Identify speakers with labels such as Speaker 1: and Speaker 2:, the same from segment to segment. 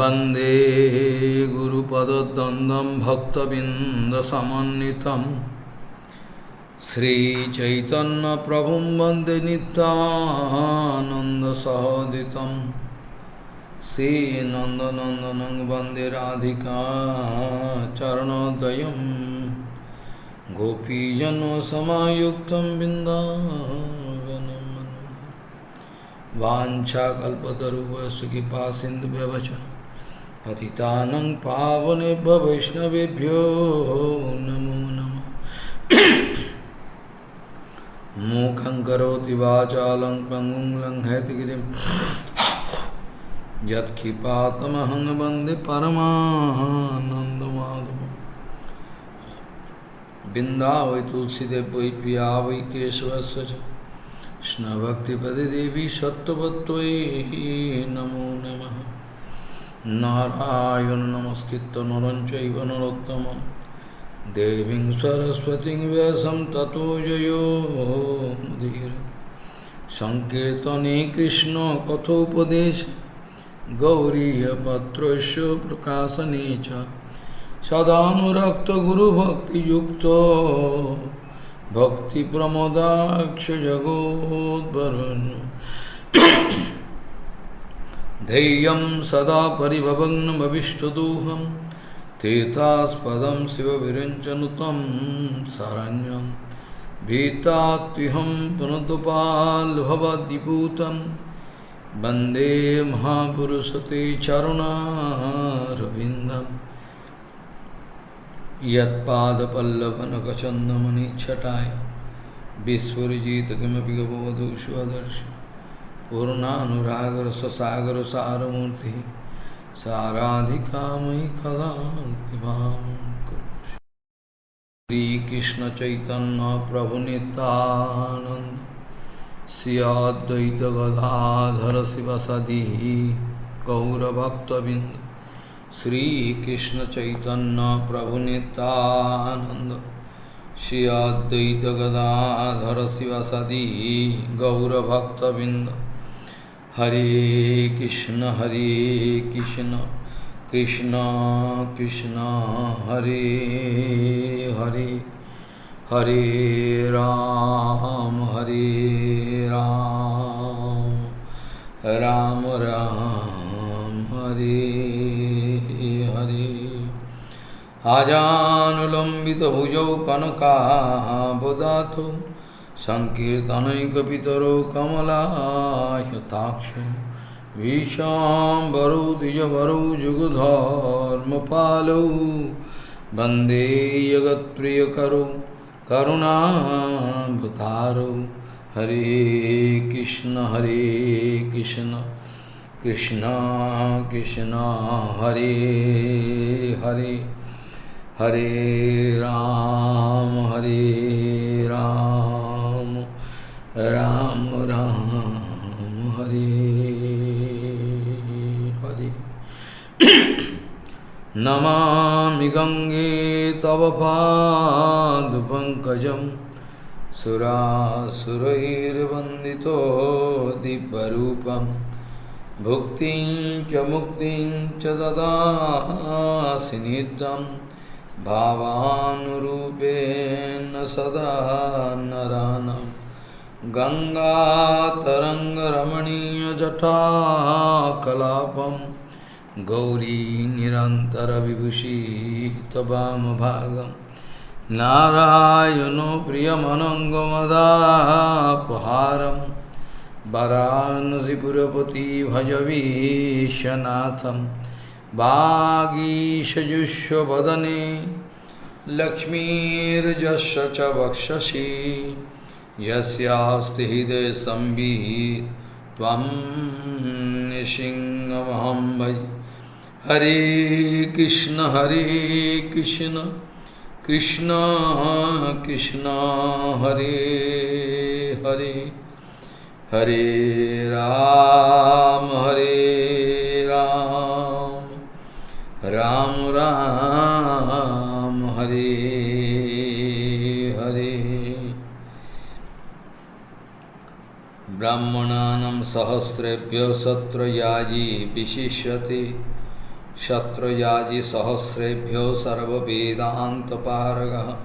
Speaker 1: वंदे गुरुपदद्वन्द्वं भक्तबिन्दसमन्वितं। श्रीचैतन्यप्रभुं वंदे नित्यानन्दसहोदितं। श्रीनन्दनन्दनं वंदे राधिका चरणोदयं गोपीजनसमायुक्तं बिन्दावनं वाञ्छाकल्पतरुवस्य कृपा सिन्धुव्यवच पतितानं पावनेभ्य वैष्णवेभ्यो नमो नमः। मूकं करोति वाचालं पङ्गुं लङ्घयतिगिरिं यत्कृपातमहं वंदे परमानन्दमाधवम्। बिन्दावै तुलसीदेव वै पिया वै देवी सत्त्ववत्त्वयि नमो नमः। नारायण नमस्कृत्य नरं चैव नरोत्तमं देवीं सरस्वतीं व्यासं ततो जयो। मुदीर। सङ्कीर्तने कृष्णकथोपदेश गौरीयपत्रस्य प्रकाशने च। सदानुरक्तगुरुभक्तियुक्तो। भक्तिप्रमोदाक्षजगोद्वरुन् धैर्यं सदा परिभवग्नमविष्टदोहं तीर्थास्पदं शिवविरञ्चनुतं शरण्यं भीतात्विहं पुनतपाल्भवद्विभूतं वंदे महापुरुषते चरुणारविन्दम् यत्पादपल्लवनखचन्दमनिच्छटाय विस्फुरिजित किमपि पूर्णानुराग ससागर सारमूर्ति साराधिका मयि कदा श्री चैतन्य प्रभु नितानंद सियाद्वैत गदाधर शिव सदी, गौरभक्तबिंद। श्री कृष्ण चैतन्य प्रभु नितानंद श्री गदाधर शिव सदी, गौरभक्तबिंद। हरे कृष्ण हरे कृष्ण कृष्ण कृष्ण, हरे हरे हरे राम हरे राम राम राम, हरे हरे। आजानुलंबित आजानुलम्बितभुजौ कनकाबदाथो सङ्कीर्तनैकपितरो कमलायताक्षो विशाम्बरौ द्विजवरौ जुगधर्मपालौ वंदे जगत्प्रियकरौ करुणाभतारौ हरे कृष्ण हरे कृष्ण कृष्ण कृष्ण, हरे हरे हरे राम हरे राम। राम राम, हरे हरे। नमामि गङ्गे तव पादपङ्कजं सुरासुरैर्वन्दितो दिव्यरूपम् भुक्तिं च मुक्तिं च ददासि नित्यं। भावानुरूपेण सदा नरानं गङ्गातरङ्गरमणीयजटाकलापं गौरी निरन्तरविभूषिः तवामभागं नारायणो प्रियमनङ्गमदापहारम् वरानसीपुरपति भजवीशनाथं वागीशजुष्वदने लक्ष्मीर्जस्य च वक्षसि यस्यास्ति हृदयसंवित् त्वं निसिंहमहं भज हरे कृष्ण हरे कृष्ण कृष्ण कृष्ण, हरे हरे। हरे राम हरे राम। राम राम। हरे ब्राह्मणानं सहस्रेभ्यो सत्र याजी विशिष्यते। शत्रुयाजि सहस्रेभ्यो सर्ववेदान्तपारगः।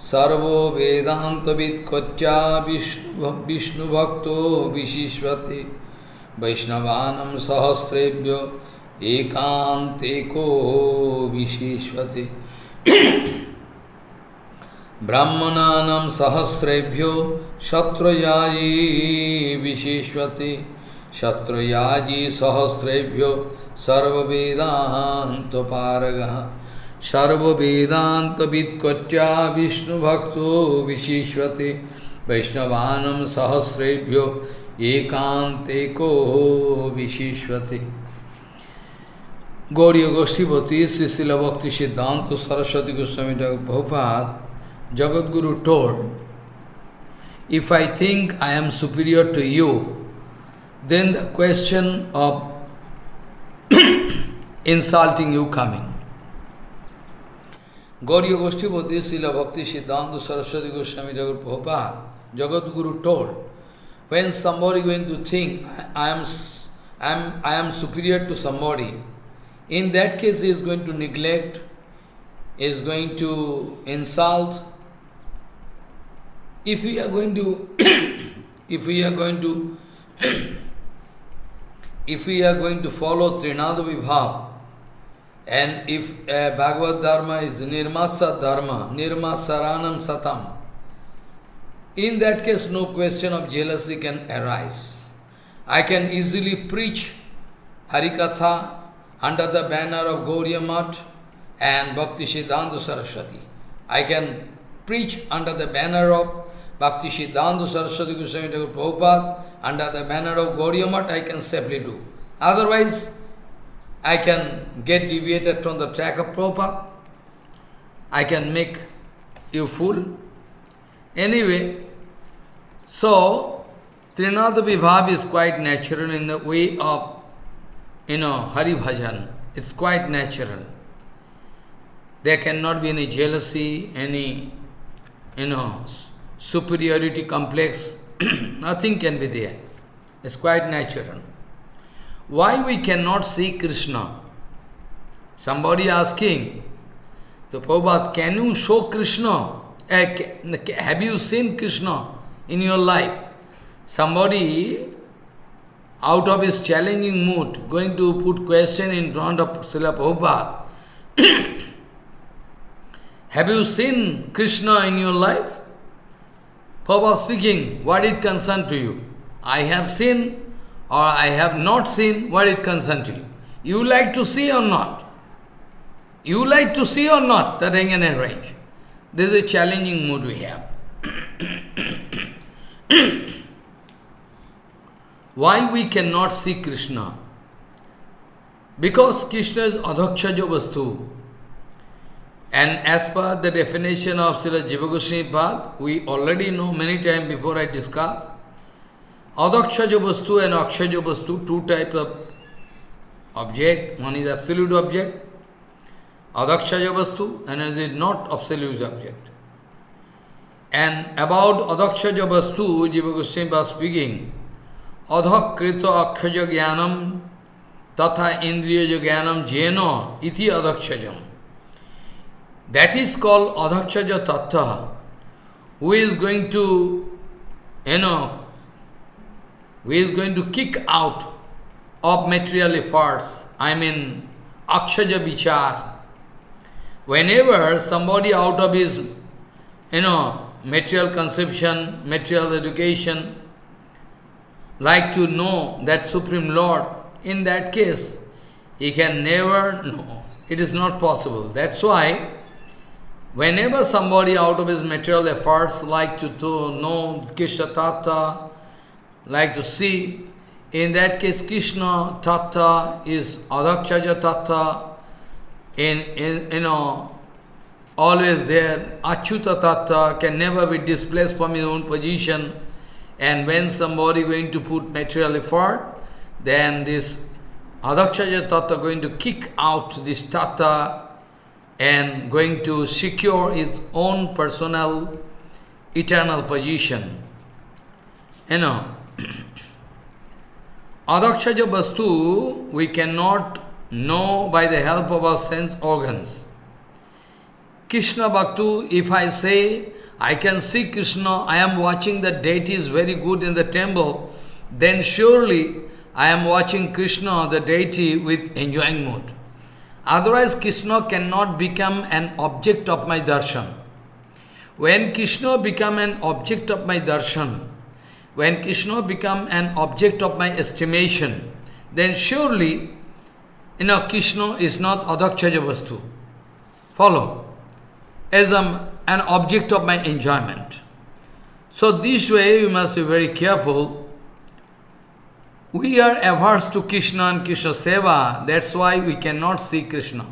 Speaker 1: सर्वो वेदान्तवित्कोच्चा विष्णु विष्णुभक्तो विशिष्यते। वैष्णवानं सहस्रेभ्यो एकान्तेको विशिष्यते। ब्राह्मणा सहस्रेभ्यो शत्रुयाजी विशिष्यते। शत्रुयाजी सहस्रेभ्यो सर्ववेदान्तपारगः। सर्ववेदान्तवित्कट्या विष्णुभक्त विशिष्यते। वैष्णवान सहस्रेभ्यो एकांतेको विशिष्यते। गौरी गोष्ठीपति श्री भक्ति सिद्धांत Saraswati Goswami Bhopal Guru told, if I think I am superior to you, then the question of insulting you coming. Gauriya Goshtipati, Srila Bhakti Siddhanta Saraswati Goswami Prabhupada, Jagat Guru told, when somebody going to think, I am, I am, I am superior to somebody, in that case he is going to neglect, is going to insult. If we are going to, if we are going to, if we are going to follow Trinada Vibhav, and if uh, Bhagavad Dharma is Nirmasa Dharma, Nirmasaranam Satam, in that case no question of jealousy can arise. I can easily preach Harikatha under the banner of Gauriya and Bhakti Siddhanta Saraswati. I can preach under the banner of Bhakti Siddhanta Saraswati Goswami Thakur Prabhupada, under the manner of Gauriya I can safely do. Otherwise, I can get deviated from the track of Prabhupada. I can make you fool. Anyway, so, Trinada Vibhav is quite natural in the way of, you know, Hari Bhajan. It's quite natural. There cannot be any jealousy, any, you know, superiority complex. Nothing can be there. It's quite natural. Why we cannot see Krishna? Somebody asking, the Prabhupada, can you show Krishna? Uh, have you seen Krishna in your life? Somebody out of his challenging mood, going to put question in front of Srila Prabhupada. Have you seen Krishna in your life? Prabhupada speaking, what it concern to you? I have seen or I have not seen, what it concern to you? You like to see or not? You like to see or not? That I can arrange. This is a challenging mood we have. Why we cannot see Krishna? Because Krishna is adhakshaja vastu. And as per the definition of Srila Jiva Goswami we already know many times before I discuss, Adakshaja vastu and akshaja vastu, two types of object. One is absolute object, adakshaja vastu, and is not absolute object. And about adakshaja vastu, Jiva Goswami was speaking, adhakrita akshaja jnanam tatha indriya jnanam jena iti adakshajam. That is called adhakshaja tattva, who is going to, you know, who is going to kick out of material efforts, I mean, akshaja vichar. Whenever somebody out of his, you know, material conception, material education, like to know that Supreme Lord, in that case, he can never know. It is not possible. That's why, whenever somebody out of his material efforts like to, to know Krishna Tattva, like to see, in that case Krishna Tattva is Adakshaja Tattva, in, in, you know, always there. Achyuta Tattva can never be displaced from his own position. And when somebody going to put material effort, then this Adakshaja Tattva going to kick out this Tattva and going to secure its own personal eternal position. You know, Adakshaja Vastu, we cannot know by the help of our sense organs. Krishna Bhaktu, if I say, I can see Krishna, I am watching the deity is very good in the temple, then surely I am watching Krishna, the deity, with enjoying mood. Otherwise, Krishna cannot become an object of my darshan. When Krishna become an object of my darshan, when Krishna become an object of my estimation, then surely, you know, Krishna is not adakshaja vastu. Follow. As an object of my enjoyment. So this way you must be very careful. We are averse to Krishna and Krishna Seva, that's why we cannot see Krishna.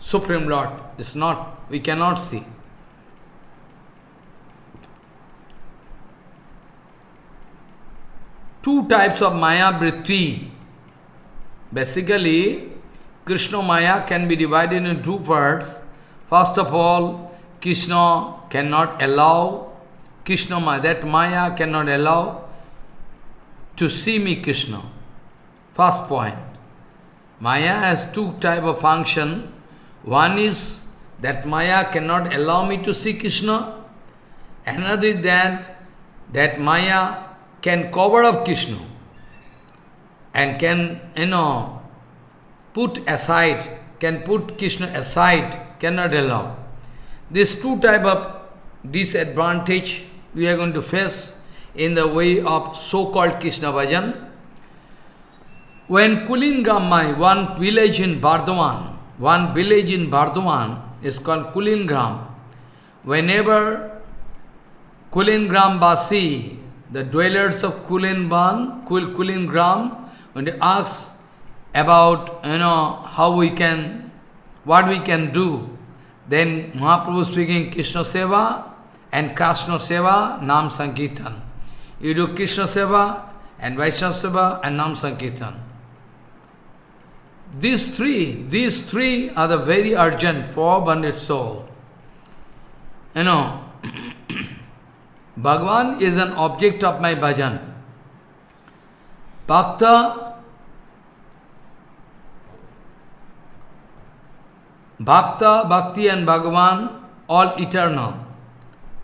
Speaker 1: Supreme Lord is not, we cannot see. two types of Maya Vritti. Basically, Krishna Maya can be divided in two parts. First of all, Krishna cannot allow, Krishna Maya, that Maya cannot allow to see me Krishna. First point. Maya has two type of function. One is that Maya cannot allow me to see Krishna. Another is that, that Maya can cover up Krishna and can, you know, put aside, can put Krishna aside, cannot allow. These two type of disadvantage we are going to face in the way of so-called Krishna Bhajan. When Kulingram, one village in Bardhaman, one village in Bardhaman is called Kulingram. Whenever Kulingram Basi the dwellers of Kulinban, Kul Kulingram, when they ask about, you know, how we can, what we can do, then Mahaprabhu speaking Krishna Seva and Krishna Seva, Nam Sankirtan. You do Krishna Seva and Vaishnava Seva and Nam Sankirtan. These three, these three are the very urgent for abundant soul. You know, Bhagwan is an object of my bhajan. Bhakta, Bhakta, Bhakti and Bhagavan, all eternal,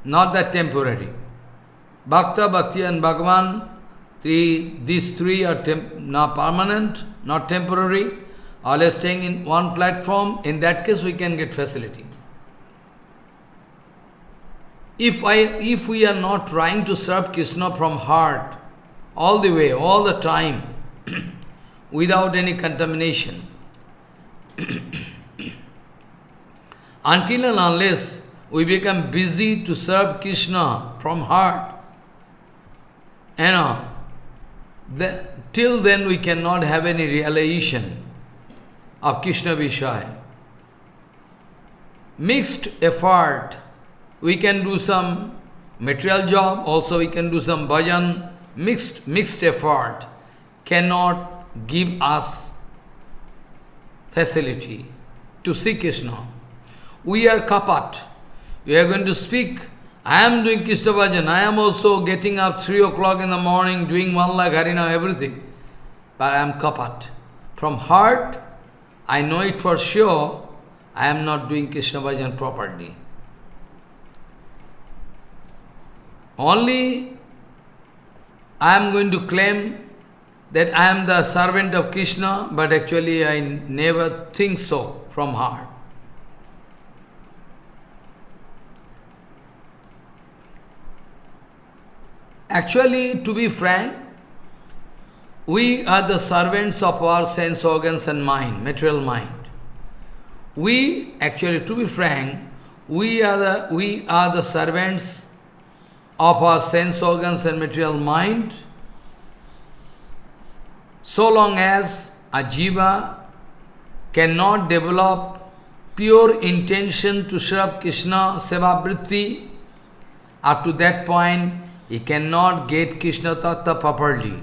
Speaker 1: not that temporary. Bhakta, Bhakti and Bhagavan, three, these three are not permanent, not temporary, all staying in one platform, in that case we can get facility. If, I, if we are not trying to serve Krishna from heart, all the way, all the time, without any contamination, until and unless we become busy to serve Krishna from heart, you know, the, till then we cannot have any realization of Krishna Vishaya. Mixed effort we can do some material job, also we can do some bhajan, mixed, mixed effort cannot give us facility to see Krishna. We are kapat. We are going to speak. I am doing Krishna bhajan. I am also getting up 3 o'clock in the morning, doing one lakh harina, everything. But I am kapat. From heart, I know it for sure, I am not doing Krishna bhajan properly. Only I am going to claim that I am the servant of Krishna, but actually I never think so from heart. Actually, to be frank, we are the servants of our sense organs and mind, material mind. We, actually, to be frank, we are the, we are the servants of our sense organs and material mind, so long as a jiva cannot develop pure intention to serve Krishna Seva Vritti, up to that point he cannot get Krishna Tattva properly.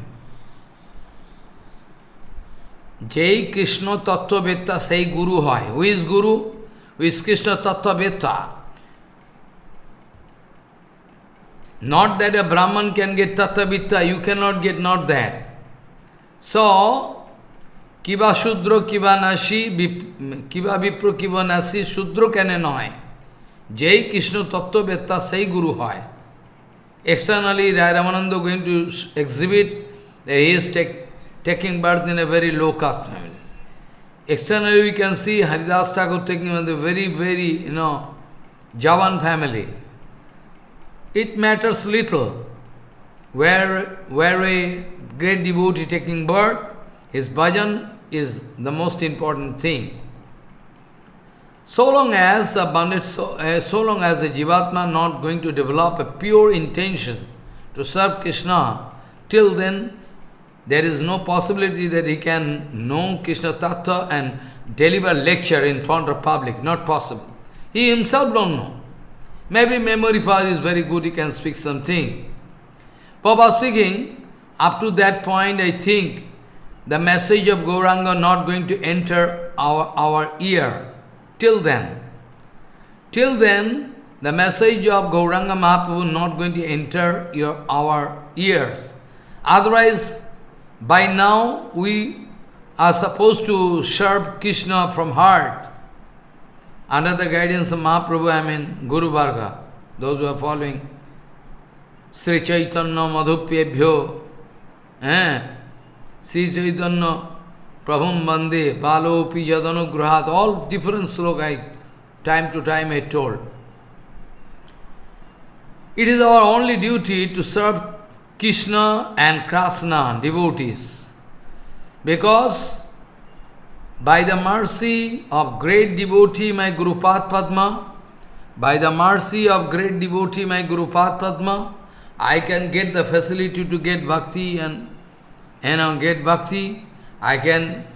Speaker 1: Jai Krishna Tattva Vetta say Guru hoy. Who is Guru? Who is Krishna Tattva Vetta? Not that a Brahman can get Tattvavitta, you cannot get not that. So, কিবা শূদ্র কিবা নাসি কিবা বিপ্র কিবা নাসি শূদ্র কেন নয় যেই কৃষ্ণ তত্ত্ববেত্তা সেই গুরু হয় Externally, Rai Ramananda going to exhibit that he is take, taking birth in a very low caste family. Externally, we can see Haridas Thakur taking birth in a very, very, you know, Javan family. It matters little where, where a great devotee taking birth, his bhajan is the most important thing. So long as a bandit, so, uh, so long as a Jivatma not going to develop a pure intention to serve Krishna, till then there is no possibility that he can know Krishna Tattva and deliver lecture in front of public, not possible. He himself don't know. Maybe memory power is very good, he can speak something. Papa speaking, up to that point I think the message of Gauranga not going to enter our, our ear. Till then, till then, the message of Gauranga Mahaprabhu not going to enter your, our ears. Otherwise, by now we are supposed to serve Krishna from heart. Under the guidance of Mahaprabhu, I mean Guru Varga, those who are following Sri Chaitanya Madhupyebhyo, eh? Sri Chaitanya Prabhum Bande, Balo Pijadanugruhat, all different sloka I, time to time I told. It is our only duty to serve Krishna and Krishna devotees. Because by the mercy of great devotee, my Guru Padma, by the mercy of great devotee, my Guru Padma, I can get the facility to get bhakti and you know, get bhakti. I can,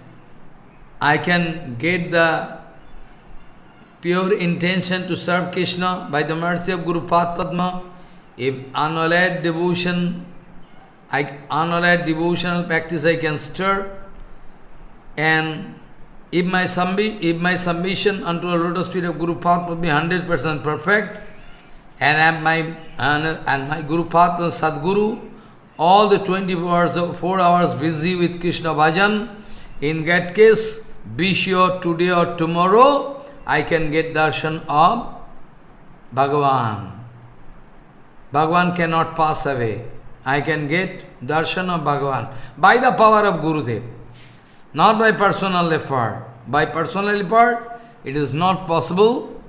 Speaker 1: I can get the pure intention to serve Krishna by the mercy of Guru Padma. If unallied devotion, I, unallied devotional practice I can stir, and if my, submi if my submission unto the lotus feet of Guru Padma be 100% perfect, and my and, and my Guru Padma Sadguru, all the 24 hours, 4 hours busy with Krishna bhajan, in that case, be sure today or tomorrow, I can get darshan of Bhagavan. Bhagavan cannot pass away. I can get darshan of Bhagavan by the power of Gurudev, not by personal effort. By personal effort, it is not possible.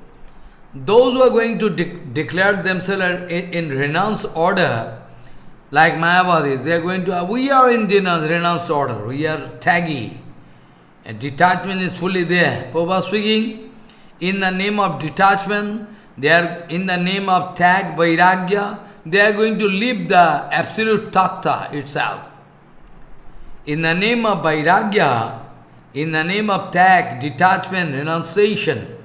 Speaker 1: Those who are going to de declare themselves in, renounce order, like Mayavadis, they are going to, uh, we are in renounced order, we are taggy. And detachment is fully there. Prabhupada speaking, in the name of detachment, they are in the name of tag, vairagya, they are going to leave the absolute tattva itself. In the name of vairagya, in the name of tag, detachment, renunciation,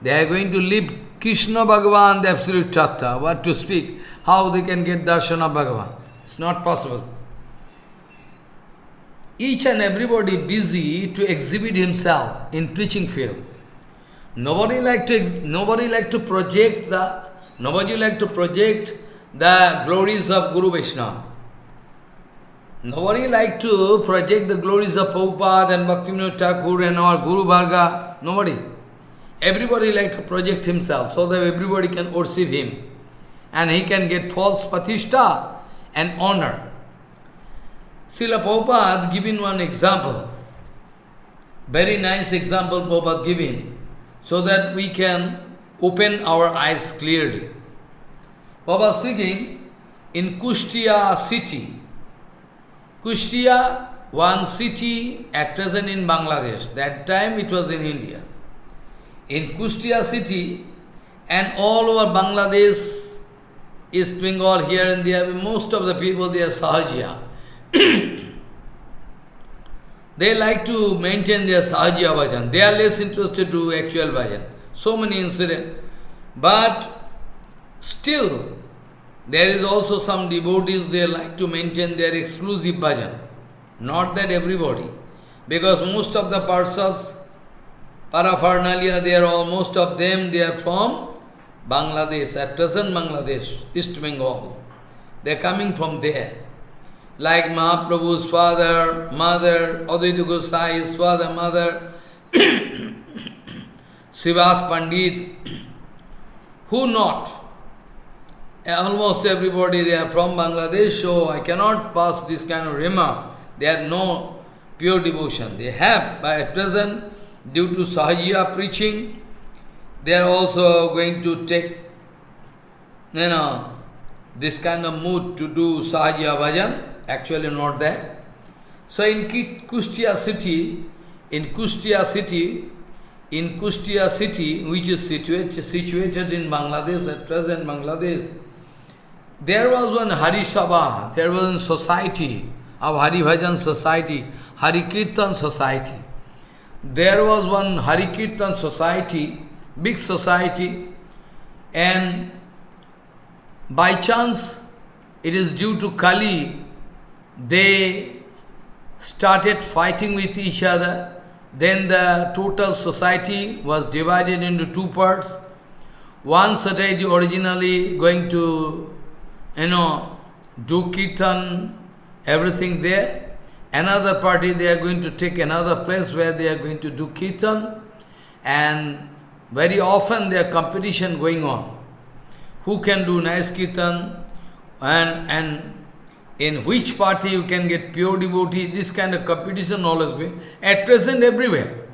Speaker 1: they are going to leave Krishna Bhagavan, the absolute tattva. What to speak? How they can get darshan of Bhagavan? It's not possible. Each and everybody busy to exhibit himself in preaching field. Nobody like to nobody like to project the nobody like to project the glories of Guru Vaishnava. Nobody like to project the glories of Prabhupada and Bhaktivinoda Thakur and our Guru Varga. Nobody. Everybody like to project himself so that everybody can worship him. And he can get false patishta and honor. Srila Prabhupada giving one example. Very nice example Prabhupada giving so that we can open our eyes clearly. Prabhupada speaking, in Kushtia city, Kushtia, one city at present in Bangladesh, that time it was in India. In Kushtia city and all over Bangladesh, East Bengal, here and there, most of the people, they are Sahajiya. they like to maintain their Sahajiya bhajan. They are less interested to actual bhajan. So many incidents. But still, there is also some devotees, they like to maintain their exclusive bhajan. Not that everybody. Because most of the parsas, paraphernalia, they are all, most of them, they are from Bangladesh, at present Bangladesh, East Bengal. They are coming from there. like Mahaprabhu's father, mother, Advaita Gosai's father, mother, Srivas Pandit, who not? Almost everybody, they are from Bangladesh, so I cannot pass this kind of remark. They have no pure devotion. They have, but at present, due to Sahajiya preaching, they are also going to take, you know, this kind of mood to do Sahajiya bhajan, actually not that. So in Kushtia city, in Kushtia city, in Kushtia city, which is situated, situated in Bangladesh, at present Bangladesh, there was one Hari Sabha, there was a society of Hari Bhajan society, Hari Kirtan society. There was one Hari Kirtan society, big society, and by chance, it is due to Kali, they started fighting with each other. Then the total society was divided into two parts. One society originally going to, you know, do kirtan, everything there. Another party, they are going to take another place where they are going to do kirtan. And very often there competition going on. Who can do nice kirtan and, and in which party you can get pure devotee, this kind of competition always be. At present, everywhere.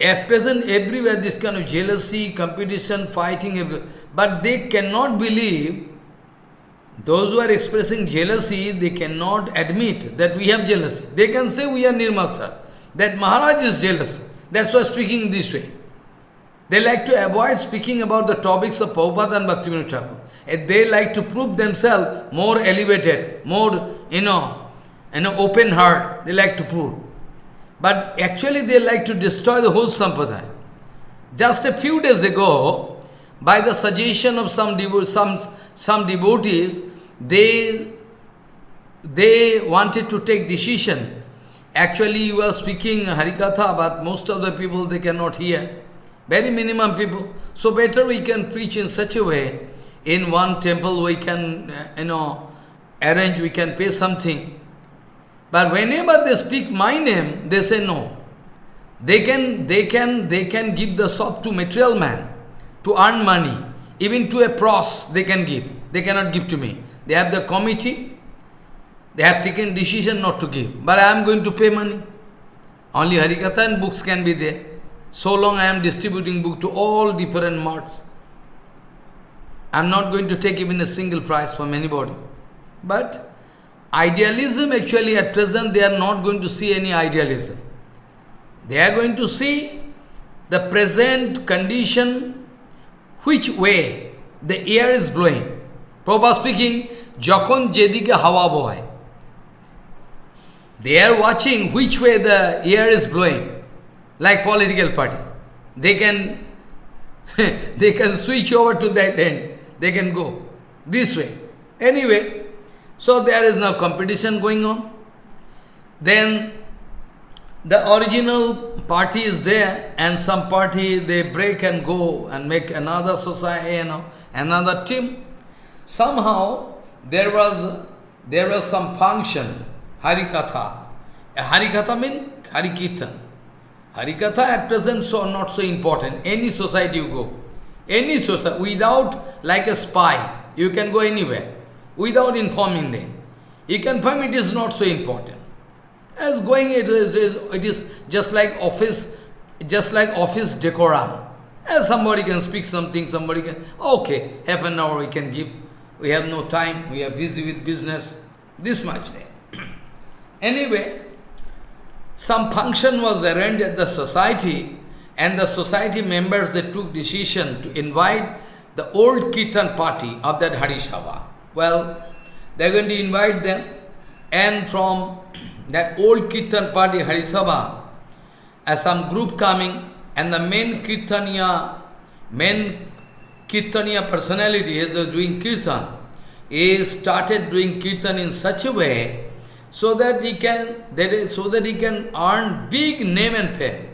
Speaker 1: At present, everywhere, this kind of jealousy, competition, fighting, but they cannot believe, those who are expressing jealousy, they cannot admit that we have jealousy. They can say we are Nirmasa, that Maharaj is jealous. That's why speaking this way. They like to avoid speaking about the topics of Prabhupada and Bhaktivinoda Thakur. They like to prove themselves more elevated, more, you know, know, open heart. They like to prove. But actually they like to destroy the whole sampradaya. Just a few days ago, by the suggestion of some, devo some, some devotees, they, they wanted to take decision. Actually, you are speaking Harikatha, but most of the people, they cannot hear. Very minimum people. So better we can preach in such a way, in one temple we can, uh, you know, arrange, we can pay something. But whenever they speak my name, they say no. They can, they can, they can give the shop to material man to earn money. Even to a pros they can give. They cannot give to me. They have the committee. They have taken decision not to give. But I am going to pay money. Only Harikatha and books can be there. So long I am distributing book to all different marts. I am not going to take even a single price from anybody. But idealism actually at present they are not going to see any idealism. They are going to see the present condition, which way the air is blowing. Prabhupada speaking, যখন যেদিকে হাওয়া বয় They are watching which way the air is blowing like political party. They can, they can switch over to that end. They can go this way. Anyway, so there is now competition going on. Then the original party is there and some party they break and go and make another society, you know, another team. Somehow there was there was some function, Harikatha. Harikatha means Harikirtan. Harikatha at present so not so important. Any society you go, any society, without like a spy, you can go anywhere, without informing them. You can find it is not so important. As going, it is, it is just like office, just like office decorum. As somebody can speak something, somebody can, okay, half an hour we can give. We have no time, we are busy with business. This much there. anyway, some function was arranged at the society and the society members they took decision to invite the old Kirtan party of that Harisabha. Well, they're going to invite them and from that old Kirtan party Harisabha, as uh, some group coming and the main Kirtaniya, main Kirtaniya personality is doing Kirtan, he started doing Kirtan in such a way so that he can that is, so that he can earn big name and fame.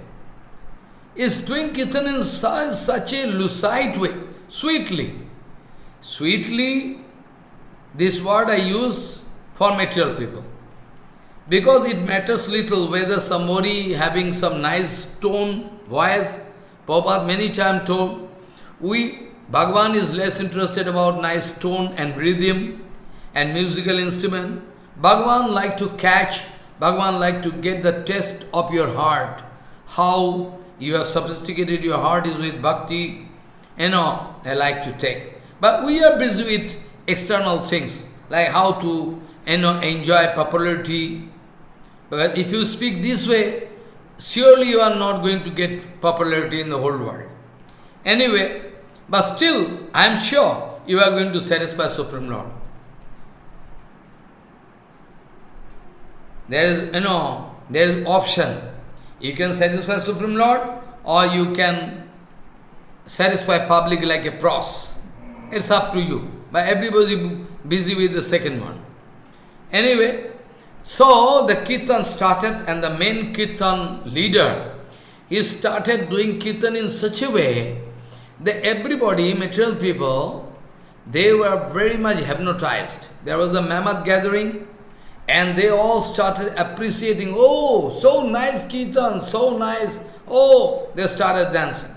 Speaker 1: Is doing kirtan in such, such a lucid way, sweetly. Sweetly, this word I use for material people. Because it matters little whether somebody having some nice tone, voice, Prabhupada many times told, we, Bhagavan is less interested about nice tone and rhythm and musical instrument. Bhagavan like to catch, Bhagavan like to get the test of your heart, how you are sophisticated, your heart is with bhakti, you know, I like to take. But we are busy with external things, like how to, you know, enjoy popularity, but if you speak this way, surely you are not going to get popularity in the whole world. Anyway, but still, I am sure you are going to satisfy Supreme Lord. There is, you know, there is option. You can satisfy Supreme Lord or you can satisfy public like a pros. It's up to you. But everybody busy with the second one. Anyway, so the kirtan started and the main kirtan leader, he started doing kirtan in such a way that everybody, material people, they were very much hypnotized. There was a mammoth gathering and they all started appreciating, oh, so nice kirtan, so nice, oh, they started dancing.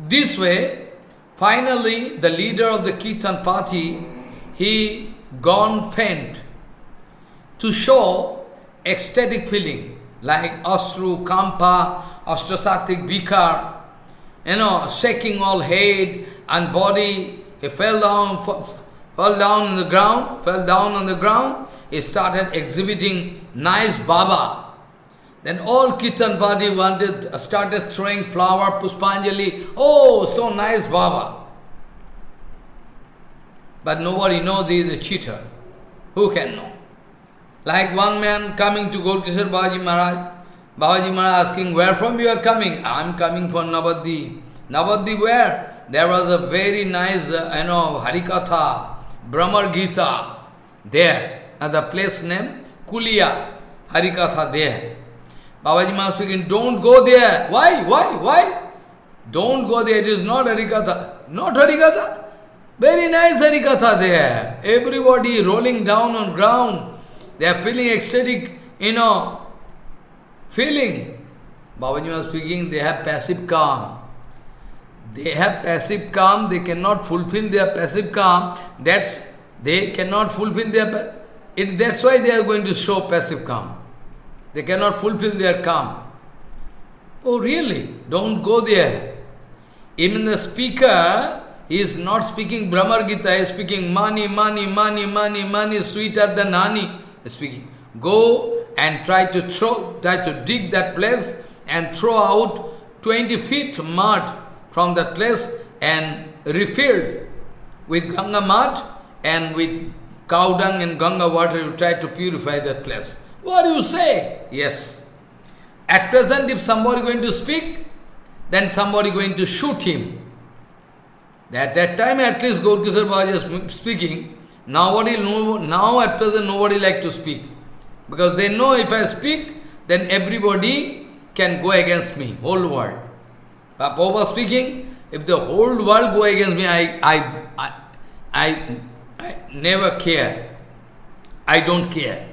Speaker 1: This way, finally, the leader of the kirtan party, he gone faint to show ecstatic feeling, like Asru, Kampa, Ashtasatik, Bikar, you know, shaking all head and body. He fell down, fell down on the ground, fell down on the ground. He started exhibiting nice Baba. Then all Kirtan party wanted, started throwing flower, Puspanjali. Oh, so nice Baba. But nobody knows he is a cheater. Who can know? Like one man coming to Gaurkishore Babaji Maharaj. Babaji Maharaj asking, where from you are coming? I am coming from Navadip. Navadip where? There was a very nice, uh, you know, Harikatha, Bhramar Gita, there. At the place name, Kulia, Harikatha there. Babaji Maharaj speaking, don't go there. Why? Why? Why? Don't go there. It is not Harikatha. Not Harikatha. Very nice Harikatha there. Everybody rolling down on ground. They are feeling ecstatic, you know, feeling. Babaji was speaking, they have passive calm. They have passive calm, they cannot fulfill their passive calm. That's, they cannot fulfill their, it, that's why they are going to show passive calm. They cannot fulfill their calm. Oh really? Don't go there. Even the speaker he is not speaking Bhramar Gita, he is speaking money, money, money, money, money, sweeter than honey speaking. Go and try to throw, try to dig that place and throw out 20 feet mud from that place and refilled with Ganga mud and with cow dung and Ganga water, you try to purify that place. What do you say? Yes. At present, if somebody going to speak, then somebody going to shoot him. At that time, at least Gaurkishore Babaji is speaking, Nobody, no, now at present nobody like to speak. Because they know if I speak, then everybody can go against me, whole world. But speaking, if the whole world go against me, I, I, I, I, I never care. I don't care.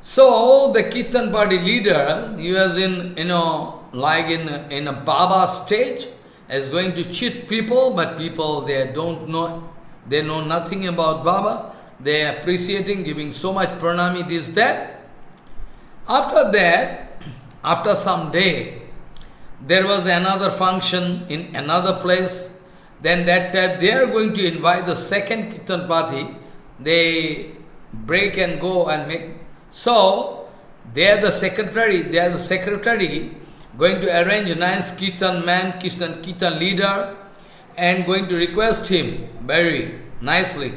Speaker 1: So the Kirtan party leader, he was in, you know, like in, in a Baba stage, is going to cheat people, but people, they don't know they know nothing about Baba. They are appreciating, giving so much pranami, this, that. After that, after some day, there was another function in another place. Then that time they are going to invite the second Kirtan party. They break and go and make. So, they are the secretary, they are the secretary going to arrange a nice Kirtan man, Kirtan, Kirtan leader, and going to request him very nicely.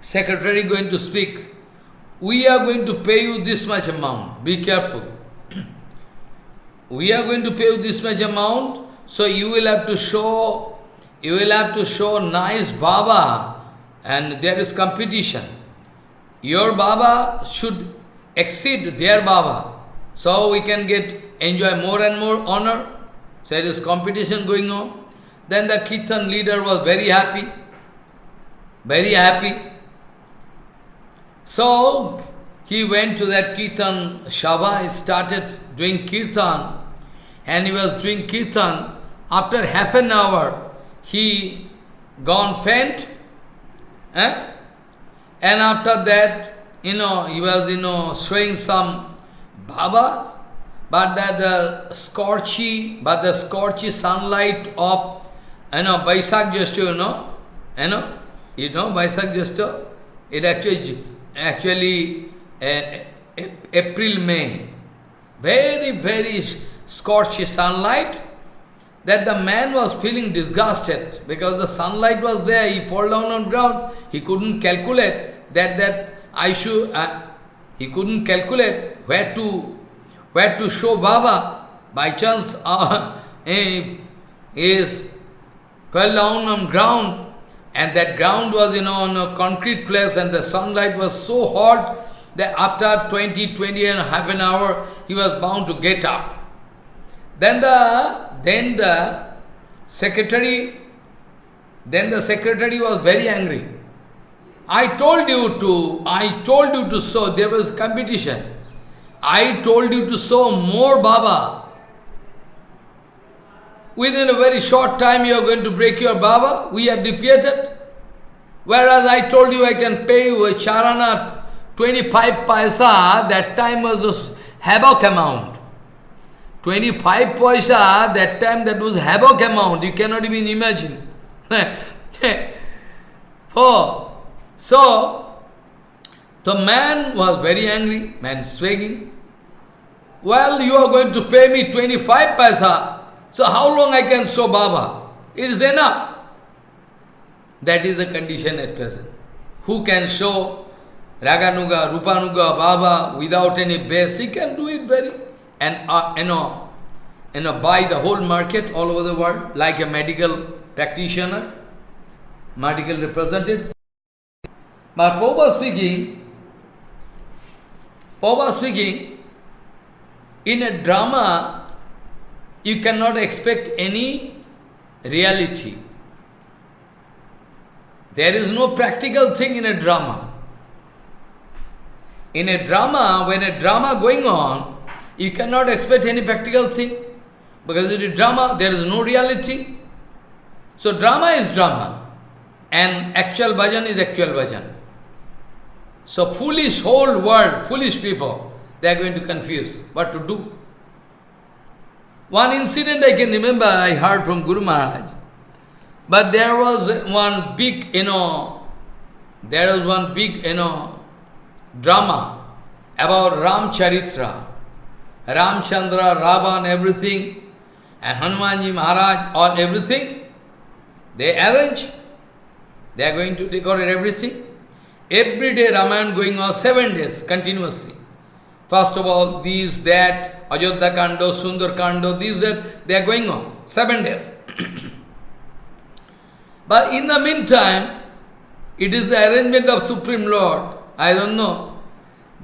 Speaker 1: Secretary going to speak, we are going to pay you this much amount, be careful. we are going to pay you this much amount, so you will have to show, you will have to show nice Baba, and there is competition. Your Baba should exceed their Baba, so we can get, enjoy more and more honor. So there is competition going on. Then the Kirtan leader was very happy, very happy. So, he went to that kirtan Shava, he started doing kirtan, and he was doing kirtan. After half an hour, he gone faint, eh? and after that, you know, he was, you know, showing some Baba, but that the scorchy, but the scorchy sunlight of, you know, Vaisak Jyeshta, you know, you know, you know Vaisak Jyeshta, it actually, actually uh, April, May, very, very scorchy sunlight, that the man was feeling disgusted because the sunlight was there, he fall down on ground, he couldn't calculate that, that I should, uh, he couldn't calculate where to, where to show Baba. By chance, uh, he is fell down on ground and that ground was, you know, on a concrete place and the sunlight was so hot that after 20, 20 and half an hour, he was bound to get up. Then the, then the secretary, then the secretary was very angry. I told you to, I told you to sow, there was competition. I told you to sow more Baba. Within a very short time you are going to break your Baba, we are defeated. Whereas I told you I can pay you a charana 25 paisa, that time was a havoc amount. 25 paisa, that time that was havoc amount, you cannot even imagine. oh, so, the man was very angry, man swagging. Well, you are going to pay me 25 paisa, so how long I can show Baba? It is enough. That is the condition at present. Who can show Raganuga, Rupanuga, Baba, without any base, he can do it very, and uh, you know, you know, buy the whole market all over the world, like a medical practitioner, medical representative. But Popa speaking, Popa speaking, in a drama, you cannot expect any reality. There is no practical thing in a drama. In a drama, when a drama going on, you cannot expect any practical thing. Because in a drama, there is no reality. So drama is drama. And actual bhajan is actual bhajan. So foolish whole world, foolish people, they are going to confuse what to do. One incident I can remember, I heard from Guru Maharaj. But there was one big, you know, there was one big, you know, drama about Ram Charitra, Ramchandra, Ravan, everything, and Hanumanji Maharaj, all everything, they arrange. They are going to decorate everything. Every day Ramayana going on seven days continuously. First of all, these, that, Ajodhya Kando, Sundar Kando, these, that, they are going on seven days. but in the meantime, it is the arrangement of Supreme Lord I don't know.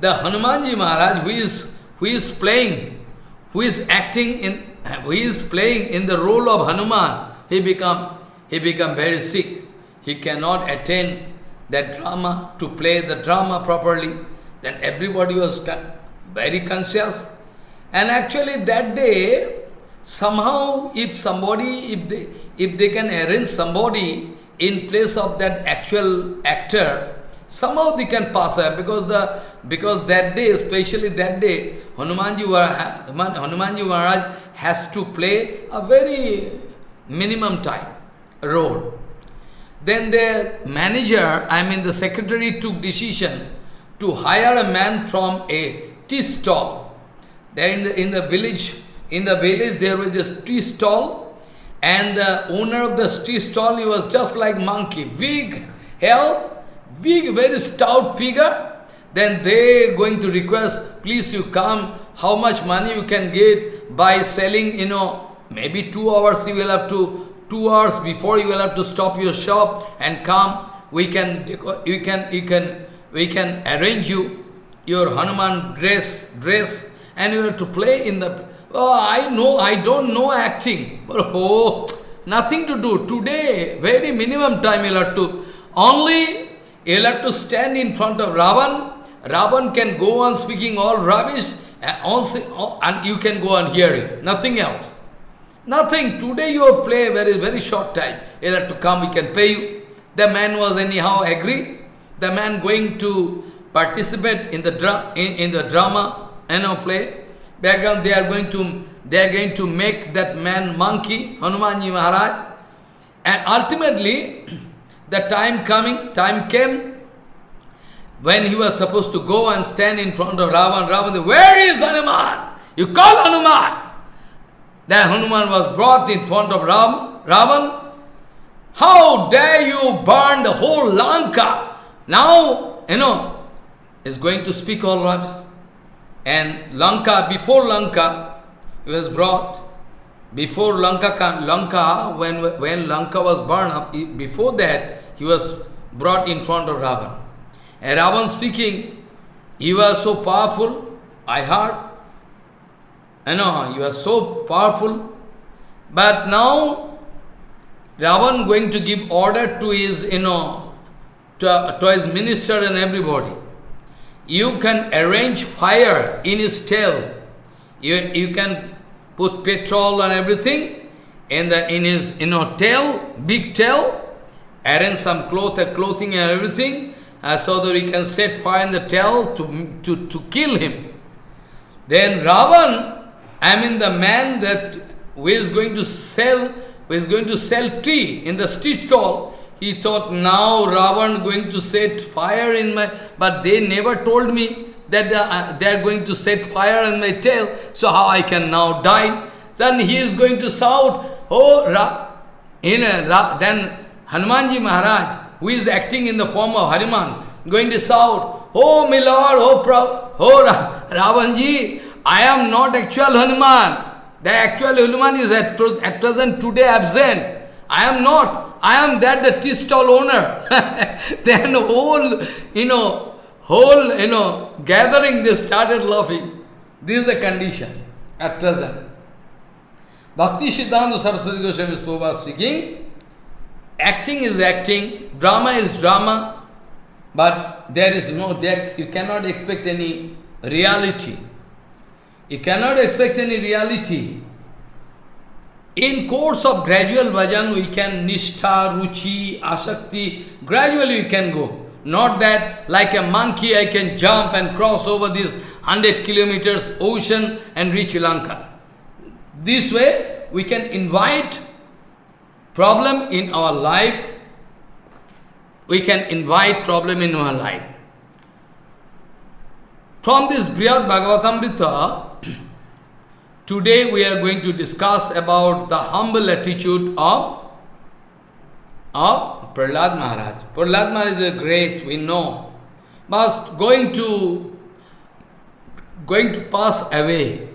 Speaker 1: The Hanumanji Maharaj, who is, who is playing, who is acting in, who is playing in the role of Hanuman, he become, he become very sick. He cannot attend that drama, to play the drama properly. Then everybody was very conscious. And actually that day, somehow if somebody, if they, if they can arrange somebody in place of that actual actor, Somehow they can pass away because the because that day, especially that day, Hanumanji, Hanumanji Maharaj has to play a very minimum time role. Then the manager, I mean the secretary took decision to hire a man from a tea stall. There in the in the village, in the village there was a tea stall, and the owner of the tea stall he was just like monkey, big health, big, very stout figure, then they going to request, please you come, how much money you can get by selling, you know, maybe two hours you will have to, two hours before you will have to stop your shop and come, we can, you can, you can, we can arrange you your Hanuman dress, dress, and you have to play in the, oh, I know, I don't know acting, but oh, nothing to do. Today, very minimum time you'll have to, only You'll have to stand in front of Ravan Ravan can go on speaking all rubbish eh, and, also, and you can go on hearing, nothing else. Nothing. Today you play very, very short time. You have to come, we can pay you. The man was anyhow agree. The man going to participate in the dra in, in the drama, you know, play. Background they are going to they are going to make that man monkey, Hanumanji Maharaj. And ultimately, the time coming, time came, when he was supposed to go and stand in front of Ravan, Ravan Where is Hanuman? You call Hanuman. Then Hanuman was brought in front of Ram, Ravan. How dare you burn the whole Lanka? Now, you know, is going to speak all rubbish. And Lanka, before Lanka, he was brought. Before Lanka, Lanka when, when Lanka was burned up, before that, he was brought in front of Ravan. And Ravan speaking, you are so powerful, I heard. I know, you are so powerful. But now, Ravan going to give order to his, you know, to, to his minister and everybody. You can arrange fire in his tail. You, you can put petrol and everything in, the, in his you know, tail, big tail, arrange some cloth, clothing and everything, uh, so that we can set fire in the tail to, to, to kill him. Then Ravan, I mean the man that who is going to sell, who is going to sell tea in the street stall, he thought now Ravan going to set fire in my, but they never told me that uh, they are going to set fire on my tail, so how I can now die? Then he is going to shout, oh, Ra, in a, Ra, then Hanumanji Maharaj, who is acting in the form of Hanuman, going to shout, Oh, my lord, oh, Pra, oh Ra, Ravanji, I am not actual Hanuman. The actual Hanuman is at, at present today absent. I am not. I am that the tea stall owner. then whole, you know, whole, you know, gathering, they started laughing. This is the condition at present. Bhakti Siddhanta Saraswati Goswami Prabhupada speaking, acting is acting, drama is drama, but there is no, there, you cannot expect any reality. You cannot expect any reality. In course of gradual bhajan, we can nishtha, ruchi, asakti, gradually we can go. Not that like a monkey I can jump and cross over this 100 kilometers ocean and reach Lanka. This way we can invite problem in our life. We can invite problem in our life. From this Brihad Bhagavatamrita, today we are going to discuss about the humble attitude of, of Prahlad Maharaj. Prahlad Maharaj is a great, we know, but going to, going to pass away.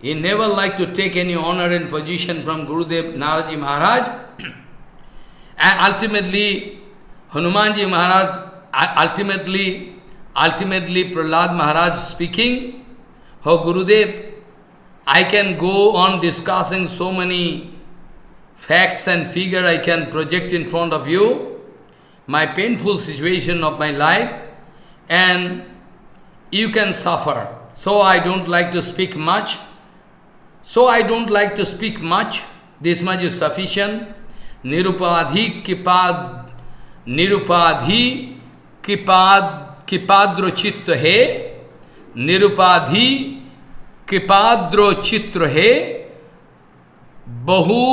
Speaker 1: He never liked to take any honor and position from Gurudev Naradji Maharaj. and ultimately, Hanumanji Maharaj, ultimately, ultimately Prahlad Maharaj speaking, Oh Gurudev, I can go on discussing so many facts and figure I can project in front of you, my painful situation of my life, and you can suffer. So I don't like to speak much. So I don't like to speak much. This much is sufficient. Nirupadhi kipad, nirupadhi kipad, kipadro chitta he, nirupadhi कृपाद्रो चित्र है बहु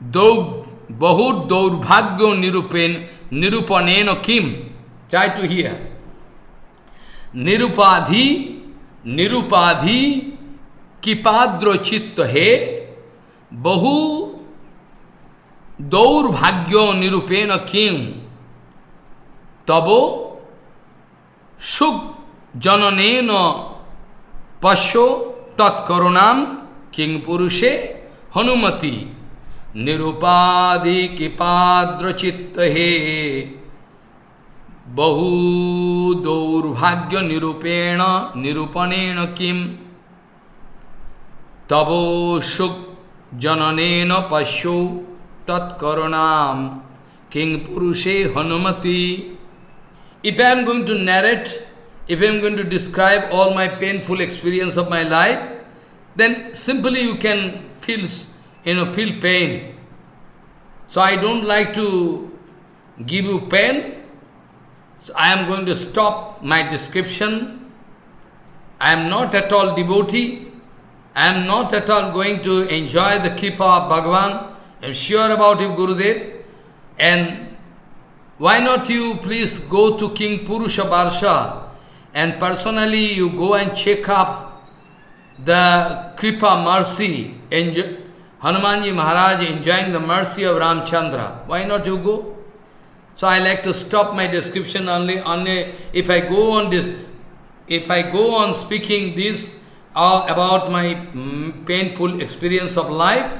Speaker 1: Though bahut daurvagyo nirupen nirupaneno kim. Try to hear. Nirupadhi, nirupadhi, kipadro chitta he, bahu daurvagyo nirupena kim. Tabo suk jananeno pasho tat karunam king purushe hanumati निरुपाधि कृपाद्रचित्त हे बहु दौर्भाग्य निरूपेण निरूपणेन किम? तबो सुख जननेन पश्यो तत्कोणाम किंग पुरुषे हनुमति? If I am going to narrate if I am going to describe all my painful experience of my life then simply you can feels you know, feel pain. So I don't like to give you pain. So I am going to stop my description. I am not at all devotee. I am not at all going to enjoy the kripa of Bhagavan. I am sure about it, Gurudev. And why not you please go to Kimpurusha Barsha and personally you go and check up the Kripa mercy, enjoy, Hanumanji Maharaj enjoying the mercy of Ramchandra. Why not you go? So I like to stop my description only, only if I go on this, if I go on speaking this uh, about my mm, painful experience of life,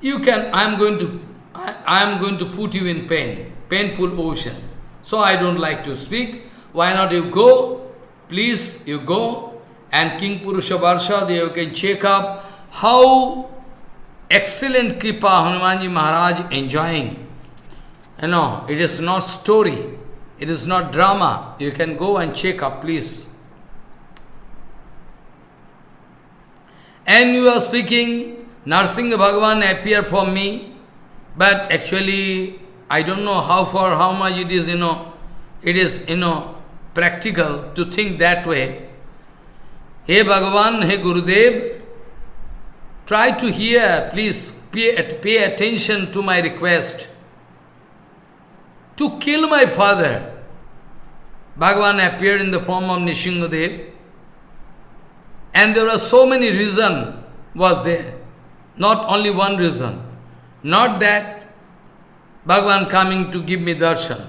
Speaker 1: you can, I am going to, I, am going to put you in pain, painful ocean. So I don't like to speak. Why not you go? Please, you go and Kimpurusha Varsha, you can check up how excellent Kripa Hanumanji Maharaj enjoying. You know, it is not story, it is not drama. You can go and check up, please. And you are speaking, Narsinga Bhagavan appear for me, but actually, I don't know how far, how much it is, you know, it is, you know, practical to think that way. Hey Bhagavan, hey Gurudev, Try to hear, please pay, pay attention to my request. To kill my father. Bhagavan appeared in the form of Nishingadev. And there are so many reasons was there. Not only one reason. Not that Bhagavan coming to give me darshan.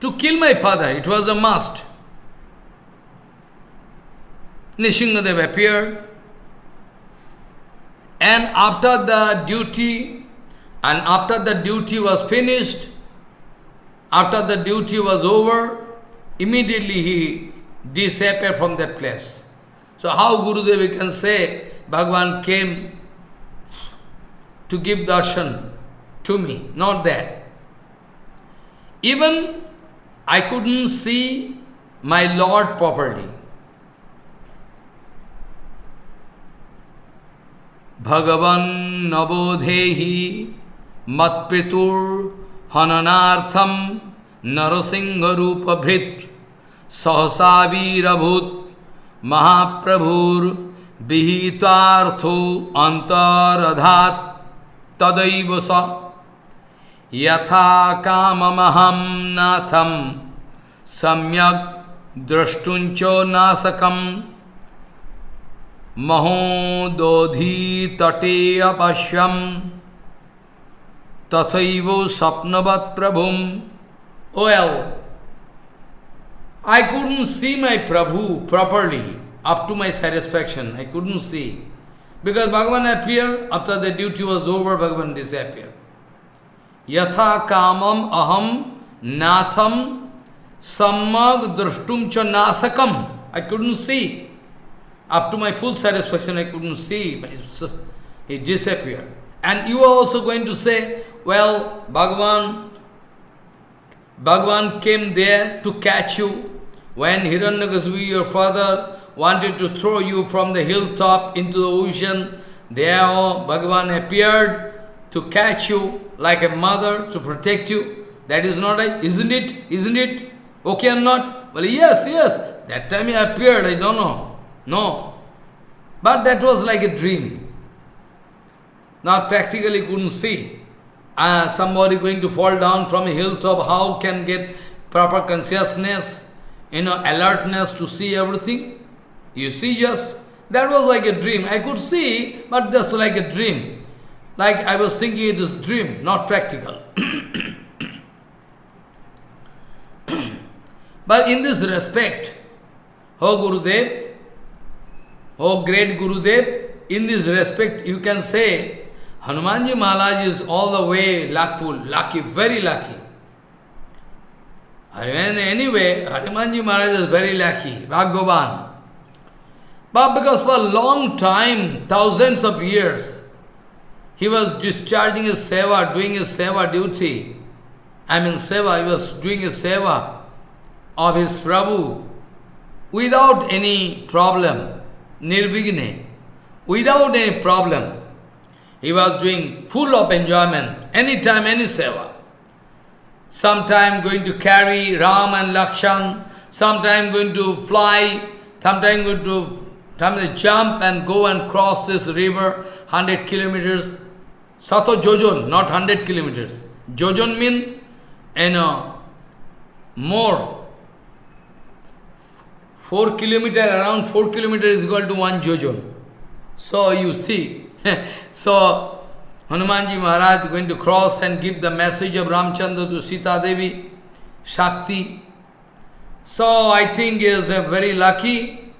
Speaker 1: To kill my father, it was a must. Nishingadev appeared, and after the duty, and after the duty was finished, after the duty was over, immediately he disappeared from that place. So how Gurudev can say, Bhagavan came to give darshan to me, not that. Even I couldn't see my Lord properly. भगवन नवोधेहि मत्पितुर हननार्थम नरसिंह रूप भृत सहसा तदैव स। यथा काममहम नाथम सम्यक द्रष्टुंचो नासकम। महो दोधी तटे अपश्यम। तथैव स्वप्नवत प्रभु ओ well I couldn't see my Prabhu properly up to my satisfaction I couldn't see because Bhagwan appear after the duty was over Bhagwan this यथा कामम अहम नाथम सम्मग द्रष्टुम च नासकम। I couldn't see Up to my full satisfaction, I couldn't see. but He disappeared. And you are also going to say, well, Bhagavan, Bhagavan came there to catch you. When Hiranyakasipu, your father, wanted to throw you from the hilltop into the ocean, there Bhagavan appeared to catch you like a mother to protect you. That is not right, isn't it? Isn't it? Okay or not? Well, yes, yes. That time he appeared, I don't know. No. But that was like a dream. Not practically couldn't see. Uh, somebody going to fall down from a hilltop, how can get proper consciousness, you know, alertness to see everything? You see just, that was like a dream. I could see, but just like a dream. Like I was thinking it is dream, not practical. but in this respect, oh Gurudev, Oh great Gurudev, in this respect you can say Hanumanji Maharaj is all the way luckful, lucky, very lucky. Anyway, Hanumanji Maharaj is very lucky, Bhagavan. But because for a long time, thousands of years, he was discharging his seva, doing his seva duty. I mean seva, he was doing his seva of his Prabhu. without any problem, nirvigne, without any problem. He was doing full of enjoyment, anytime, any seva. Sometime going to carry Ram and Lakshan, sometime going to fly, sometime going to sometime jump and go and cross this river, 100 kilometers. Sato Jojon, not 100 kilometers. Jojon mean, you know, more. 4 kilometer, around 4 kilometer is equal to 1 Jojon. So you see, so Hanumanji Maharaj is going to cross and give the message of Ramchandra to Sita Devi, Shakti. So I think he is very lucky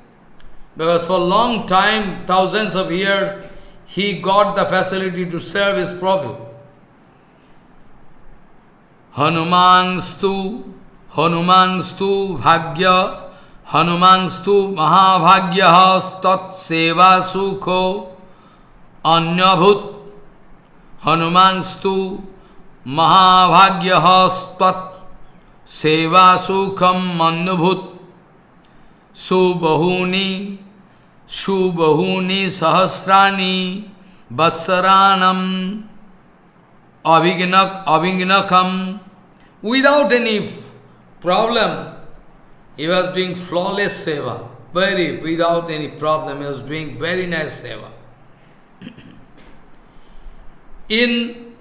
Speaker 1: because for a long time, thousands of years, he got the facility to serve his Prabhu. Hanumanstu, Hanumanstu Bhagya हनुमांस्तु महाभाग्य तत्सेवा सुखो अन्यभूत हनुमांस्तु महाभाग्य सेवा सुखम अन्यभूत सुबहूनि सुबहूनि सहस्राणि वत्सराणम अभिघ्नक अभिघ्नकम without any problem He was doing flawless seva, very, without any problem, he was doing very nice seva. in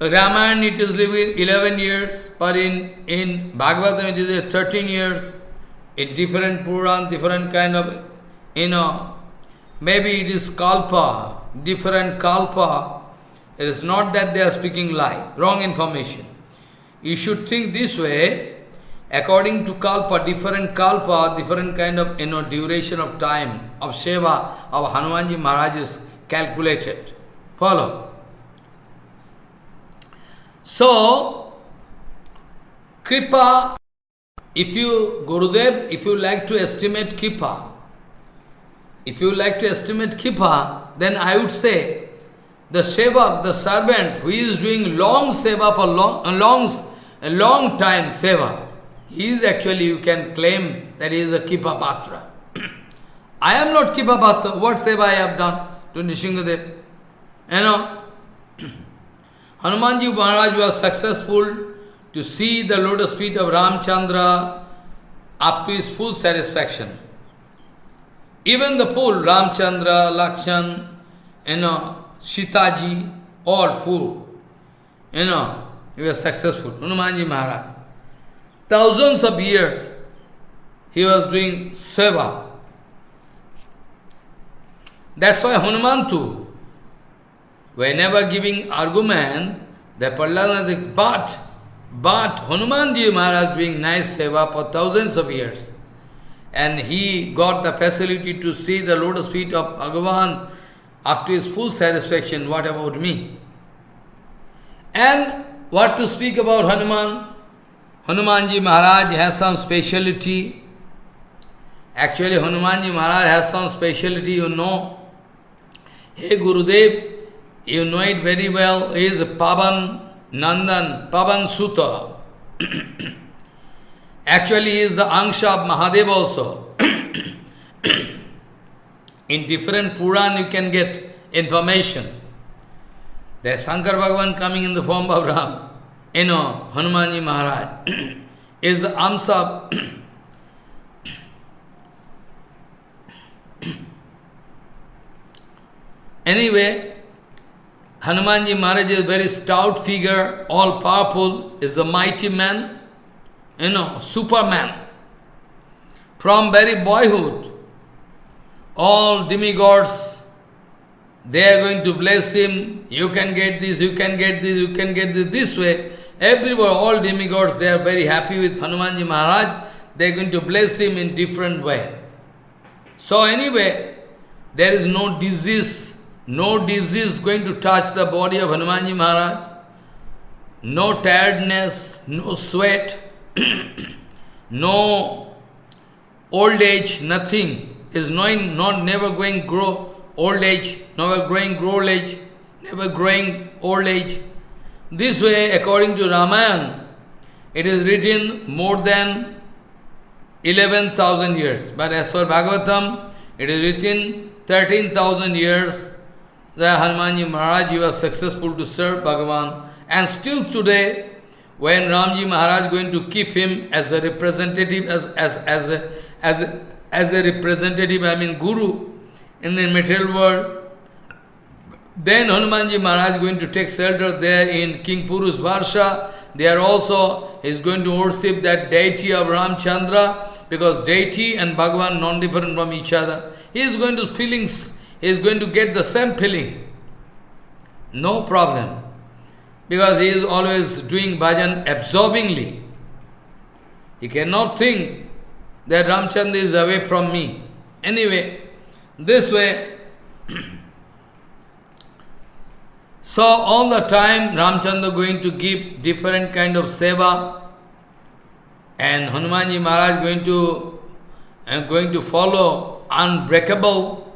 Speaker 1: Ramayana it is living 11 years, but in, in Bhagavatam it is 13 years. In different Puran, different kind of, you know, maybe it is Kalpa, different Kalpa. It is not that they are speaking lie, wrong information. You should think this way, According to kalpa, different kalpa, different kind of you know duration of time of seva of Hanumanji Maharaj is calculated. Follow. So, Kripa, if you, Gurudev, if you like to estimate Kripa, if you like to estimate Kripa, then I would say, the seva, the servant who is doing long seva for long, long, long time seva, he is actually, you can claim that he is a Kipa Patra. I am not Kipa Patra. What seva I have done to Nishingadev? You know, Hanumanji Maharaj was successful to see the lotus feet of Ramchandra up to his full satisfaction. Even the full Ramchandra, Lakshan, you know, Sitaji, all full. You know, he was successful. Hanumanji Maharaj. Thousands of years he was doing seva. That's why Hanuman too, whenever giving argument, the Prahlada says, but, but Hanumanji Maharaj doing nice seva for thousands of years. And he got the facility to see the lotus feet of Bhagavan up to his full satisfaction. What about me? And what to speak about Hanuman? Hanumanji Maharaj has some speciality. Actually, Hanumanji Maharaj has some speciality, you know. Hey Gurudev, you know it very well, he is Pavan Nandan, Pavan Sutta. Actually, he is the Angsha of Mahadev also. In different Puran you can get information. There is Shankar Bhagavan coming in the form of Ram you know, Hanumanji Maharaj is the Amsa Anyway, Hanumanji Maharaj is a very stout figure, all powerful, is a mighty man, you know, superman. From very boyhood, all demigods, they are going to bless him, you can get this, you can get this, you can get this, this way. Everywhere, all demigods, they are very happy with Hanumanji Maharaj. They are going to bless him in different way. So anyway, there is no disease, no disease going to touch the body of Hanumanji Maharaj. No tiredness, no sweat, no old age, nothing is knowing, not never going grow old age, never growing old age, never growing old age. This way, according to Ramayana, it is written more than 11,000 years. But as per Bhagavatam, it is written 13,000 years that Hanumanji Maharaj was successful to serve Bhagavan. And still today, when Ramji Maharaj going to keep him as a representative, as, as, as, a, as, a, as a representative, I mean Guru, in the material world, then Hanumanji Maharaj is going to take shelter there in Kimpurush Varsha. There also he is going to worship that deity of Ramchandra because deity and Bhagavan non-different from each other. He is going to feelings, he is going to get the same feeling. No problem. Because he is always doing bhajan absorbingly. He cannot think that Ramchandra is away from me. Anyway, this way, so all the time Ramchandra going to give different kind of seva and Hanumanji Maharaj going to and going to follow unbreakable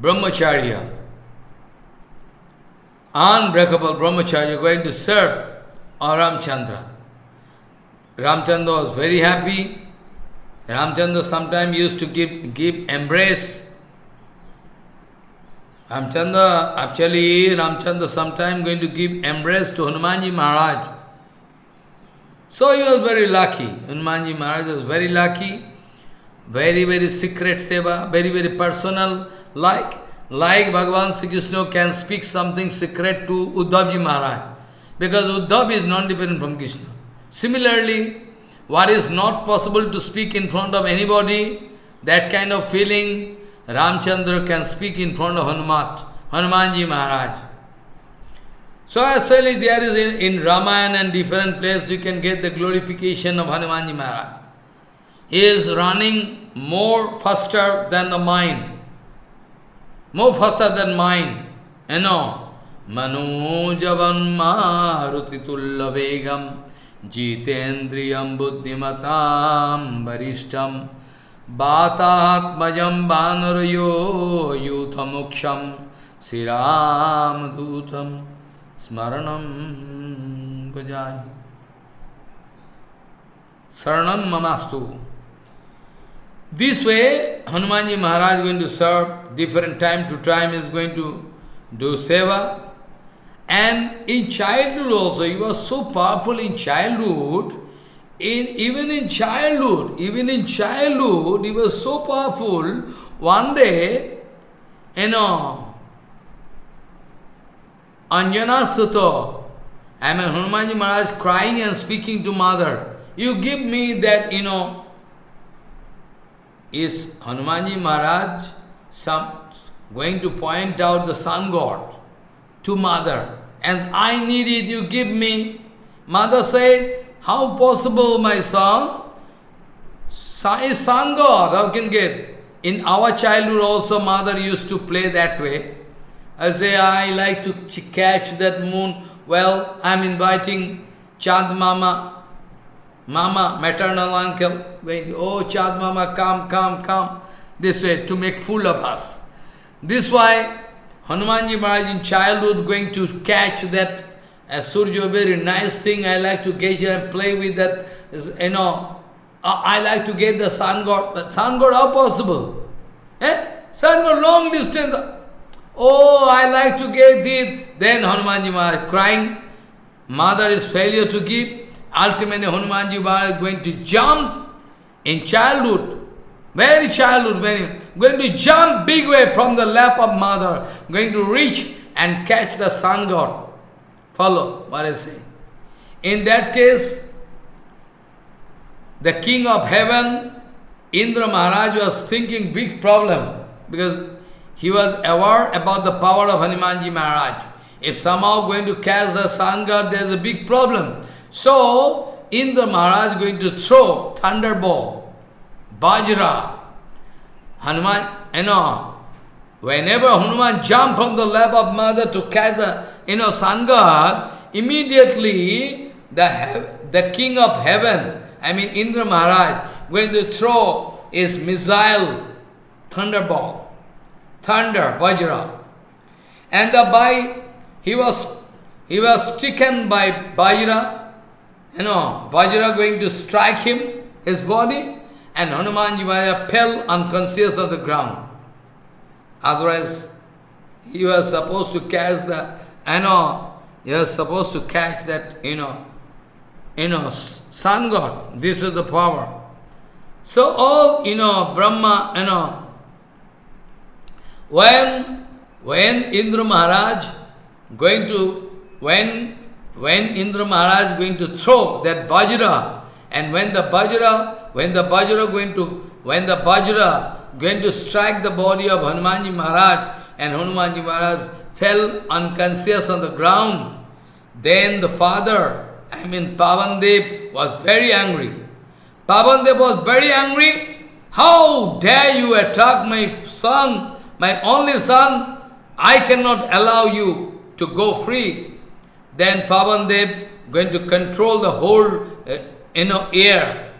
Speaker 1: brahmacharya. Unbreakable brahmacharya going to serve Ramchandra. Ramchandra was very happy. Ramchandra sometimes used to give, give embrace Ramchandra, actually Ramchandra sometime going to give embrace to Hanumanji Maharaj. So he was very lucky. Hanumanji Maharaj was very lucky. Very, very secret seva, very, very personal. Like, like Bhagavan Sri Krishna can speak something secret to Uddhavji Maharaj. Because Uddhav is non-dependent from Krishna. Similarly, what is not possible to speak in front of anybody, that kind of feeling, Ramchandra can speak in front of Hanumat, Hanumanji Maharaj. So actually there is in, in Ramayana and different places you can get the glorification of Hanumanji Maharaj. He is running more faster than the mind. More faster than mind. You know. Manojavan marutitulla vegam jitendriyam buddhimatam varishtam Vanarayo yuthamuksham Siram dutam smaranam bhajai Saranam mamastu This way, Hanumanji Maharaj is going to serve different time to time, is going to do seva. And in childhood also, he was so powerful in childhood, in, even in childhood, even in childhood, he was so powerful. One day, you know, Anjana Sutta, I mean Hanumanji Maharaj crying and speaking to mother, you give me that, you know, is Hanumanji Maharaj some, going to point out the sun god to mother, and I need it, you give me. Mother said, how possible, my son? How can get? In our childhood also, mother used to play that way. I say, I like to catch that moon. Well, I'm inviting Chand Mama, Mama, maternal uncle, going, oh Chand Mama, come, come, come. This way, to make fool of us. This why Hanumanji Maharaj in childhood going to catch that as Surya, very nice thing, I like to get you and play with that, you know, I like to get the sun god, but sun god, how possible? Eh? Sun god, long distance. Oh, I like to get it. Then Hanumanji Maharaj crying, mother is failure to give. Ultimately, Hanumanji Maharaj going to jump in childhood, very childhood, very, going to jump big way from the lap of mother, going to reach and catch the sun god. Follow what I say. In that case, the king of heaven, Indra Maharaj was thinking big problem because he was aware about the power of Hanumanji Maharaj. If somehow going to catch the sun god, there is a big problem. So, Indra Maharaj is going to throw thunderbolt, Bajra, Hanuman, you know, whenever Hanuman jumped from the lap of mother to catch the you know, sun god, immediately the, the king of heaven, I mean Indra Maharaj, going to throw his missile thunderbolt, thunder, Vajra. And the by he was he was stricken by Vajra, you know, Vajra going to strike him, his body, and Hanumanji Maharaj fell unconscious on the ground. Otherwise, he was supposed to catch the, you know, he was supposed to catch that, you know, you know, sun god. This is the power. So all, you know, Brahma, you know, when, when Indra Maharaj going to, when, when Indra Maharaj going to throw that Bajra, and when the Bajra, when the Bajra going to, when the Bajra going to strike the body of Hanumanji Maharaj, and Hanumanji Maharaj fell unconscious on the ground, then the father, I mean Pavandev, was very angry. Pavandev was very angry. How dare you attack my son, my only son? I cannot allow you to go free. Then Pavandev going to control the whole uh, you know, air.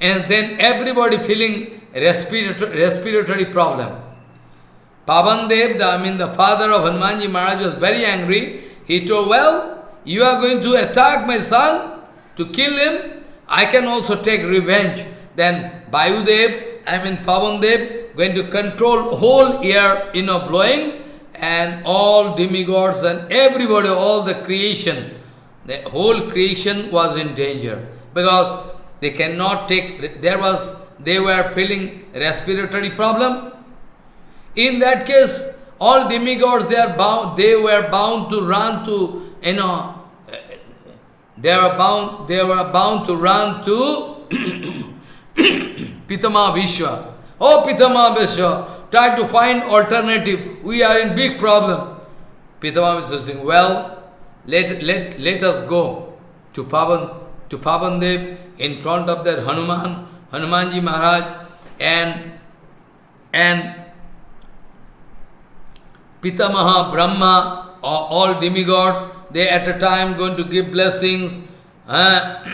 Speaker 1: And then everybody feeling respiratory, respiratory problem. Pavandev, the, I mean the father of Hanumanji Maharaj was very angry. He told, well, you are going to attack my son to kill him. I can also take revenge. Then Vayudev, I mean Pavandev, going to control whole air, you know, blowing, and all demigods and everybody, all the creation, the whole creation was in danger because they cannot take, there was, they were feeling respiratory problem. In that case, all demigods, they are bound, they were bound to run to, you know, they were bound, they were bound to run to Pitama Vishwa. Oh, Pitama Vishwa, try to find alternative. We are in big problem. Pitama Vishwa is saying, well, let, let, let us go to Pavan, to Pavandev in front of that Hanuman, Hanumanji Maharaj, and, and Pitamaha, Brahma, all demigods, they at a time going to give blessings. Uh,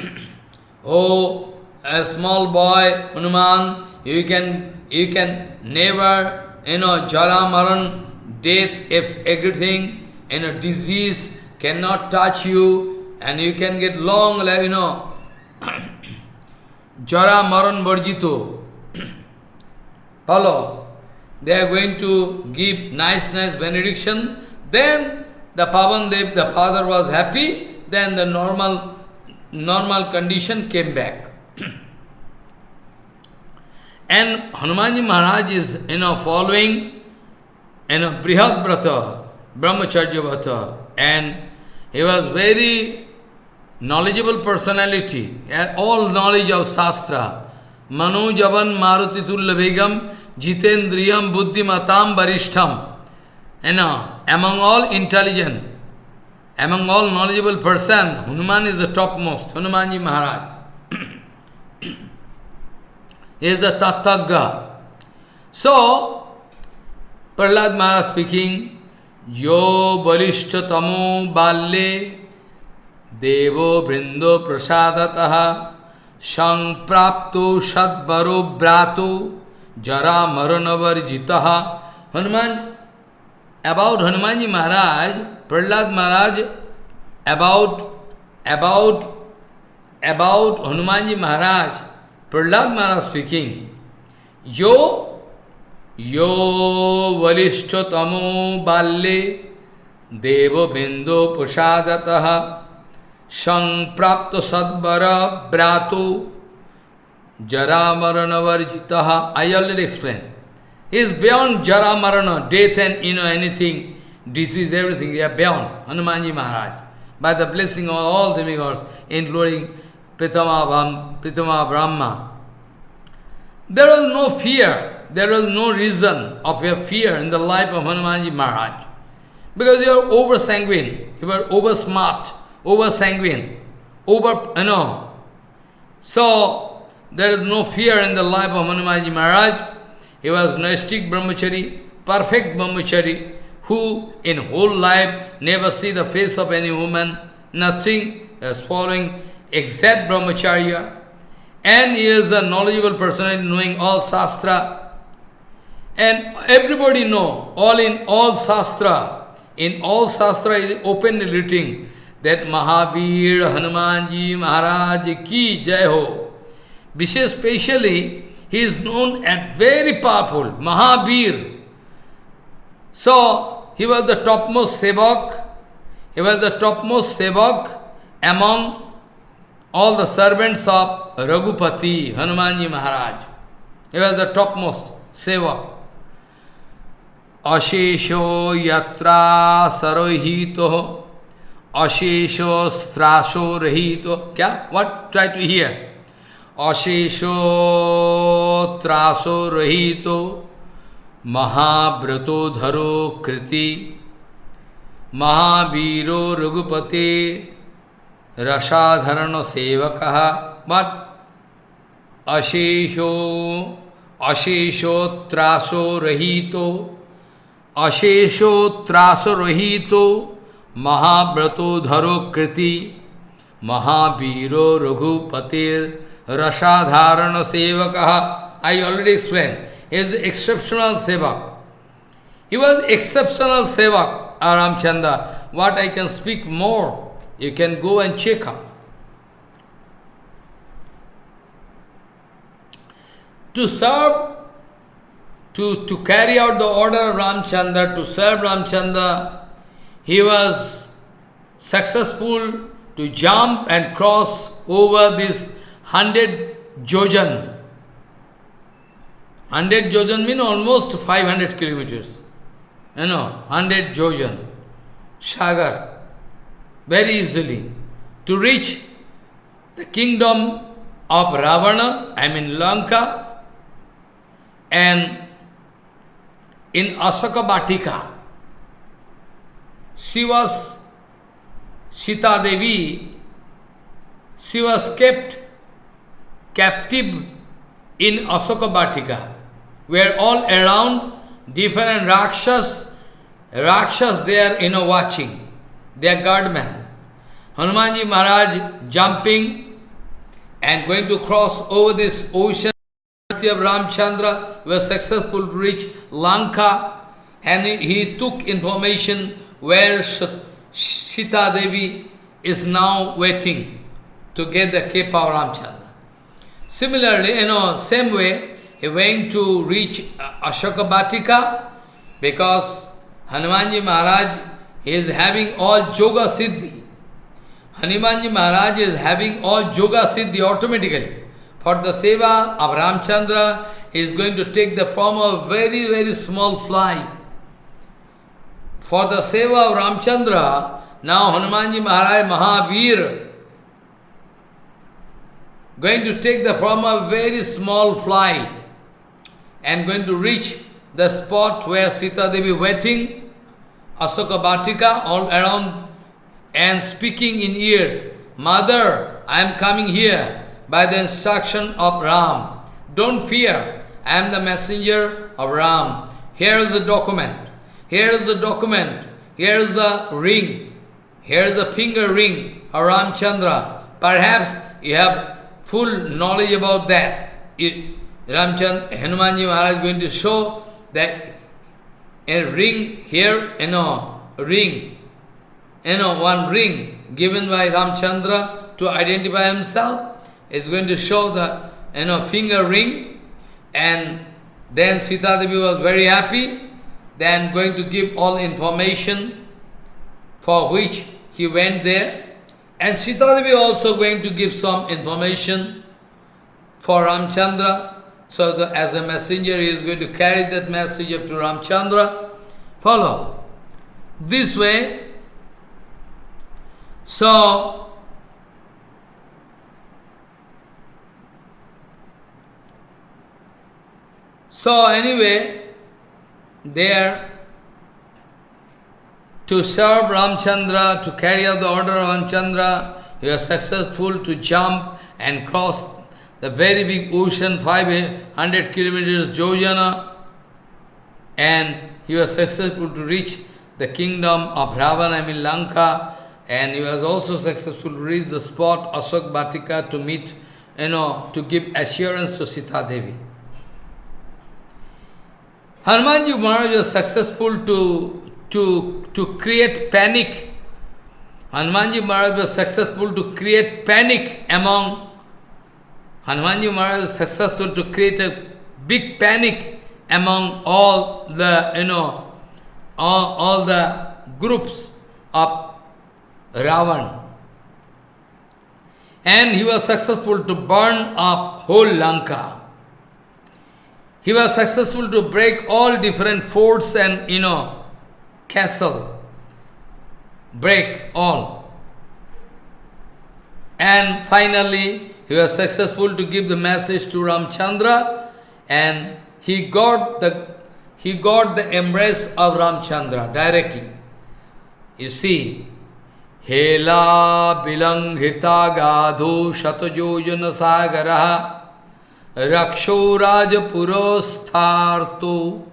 Speaker 1: oh, a small boy, Hanuman, you can you can never, you know, jara maran, death, everything, you know, disease cannot touch you, and you can get long life, you know, jara maran varjito. Follow. They are going to give nice, nice benediction. Then the Pavandev, the father was happy. Then the normal, normal condition came back. and Hanumanji Maharaj is, you know, following, you know, Brihad Brata, Brahmacharya Brata. And he was very knowledgeable personality, all knowledge of Shastra. Manu Javan Maruti Tulla Varishtham. You know, among all intelligent, among all knowledgeable person, Hanuman is the topmost, Hanumanji Maharaj. he is the Tattagga. So, Prahlad Maharaj speaking, Jo Balishtatamo Balle Devo Brindo Prasadataha Sangprapto Sadbaro Brato जरा मरणवर वर्जिता Hanuman about Hanuman ji Maharaj, Prahlad Maharaj about about about Hanuman ji Maharaj, Prahlad Maharaj speaking यो यो वरिष्ठतमो बाल्ये देव बिंदु प्रसादतः संप्राप्त सद्वर ब्रातु Jara Marana I already explained. He is beyond Jara Marana, death and you know anything, disease, everything, they are beyond Hanumanji Maharaj. By the blessing of all demigods, including Pitama, Pitama Brahma. There was no fear, there was no reason of your fear in the life of Hanumanji Maharaj. Because you are over sanguine, you are over smart, over sanguine, over, you know. So, there is no fear in the life of Hanumanji Maharaj. He was Naistik Brahmachari, perfect Brahmachari, who in whole life never see the face of any woman, nothing, as following exact Brahmacharya. And he is a knowledgeable person knowing all Shastra. And everybody know, all in all Shastra, in all Shastra is openly written that Mahavir Hanumanji Maharaj ki jai ho. Vishesh specially, he is known as very powerful, Mahabir. So, he was the topmost sevak, he was the topmost sevak among all the servants of Raghupati, Hanumanji Maharaj. He was the topmost sevak. Ashesho yatra sarohito Ashesho straso rahito. Kya? What? Try to hear. अशेषोत्रासो रहितो महाव्रतोधरो कृति, महावीरो रघुपते रसाधरण सेवक but अशेषो अशेषोत्रासो रहितो अशेषोत्रासो रहितो महाव्रतोधरो कृति, महावीरो रघुपतेर Rasadharana Sevakaha. I already explained. He is the exceptional Sevak. He was exceptional Sevak, Aramchanda. What I can speak more, you can go and check up. To serve, to, to carry out the order of Ramchandra, to serve Ramchandra, he was successful to jump and cross over this hundred jojan. Hundred jojan mean almost 500 kilometers. You know, hundred jojan. Sagar. Very easily. To reach the kingdom of Ravana, I mean Lanka, and in Ashoka Batika, she was Sita Devi, she was kept captive in Ashoka Batika, where all around different Rakshas, Rakshas they are you know watching, they are guardmen. Hanumanji Maharaj jumping and going to cross over this ocean of Ramchandra was successful to reach Lanka and he, took information where Sita Devi is now waiting to get the kripa of Ramchandra. Similarly, you know, same way, he went to reach uh, Ashoka Batika because Hanumanji Maharaj is having all Yoga Siddhi. Hanumanji Maharaj is having all Yoga Siddhi automatically. For the Seva of Ramchandra, he is going to take the form of very, very small fly. For the Seva of Ramchandra, now Hanumanji Maharaj Mahavir, going to take the form of very small fly and going to reach the spot where Sita Devi waiting, Asoka Bhatika all around and speaking in ears, Mother, I am coming here by the instruction of Ram. Don't fear, I am the messenger of Ram. Here is the document. Here is the document. Here is the ring. Here is the finger ring of Ramchandra. Perhaps you have full knowledge about that. Ramchand, Hanumanji Maharaj is going to show that a ring here, you know, ring, you know, one ring given by Ramchandra to identify himself is going to show the, you know, finger ring and then Sita Devi was very happy, then going to give all information for which he went there. And Sita Devi also going to give some information for Ramchandra. So the, as a messenger, he is going to carry that message up to Ramchandra. Follow. This way, so So anyway, there to serve Ramchandra, to carry out the order of Ramchandra, he was successful to jump and cross the very big ocean, 500 kilometers, Jojana, and he was successful to reach the kingdom of Ravana, I mean Lanka, and he was also successful to reach the spot Asok Batika to meet, you know, to give assurance to Sita Devi. Hanumanji Maharaj was successful to, to, to create panic. Hanumanji Maharaj was successful to create panic among Hanumanji Maharaj was successful to create a big panic among all the, you know, all, all the groups of Ravan. And he was successful to burn up whole Lanka. He was successful to break all different forts and, you know, castle. Break all. And finally, he was successful to give the message to Ramchandra and he got the he got the embrace of Ramchandra directly. You see, Hela bilanghita gadhu shatajojana sagara raksho rajapurostharto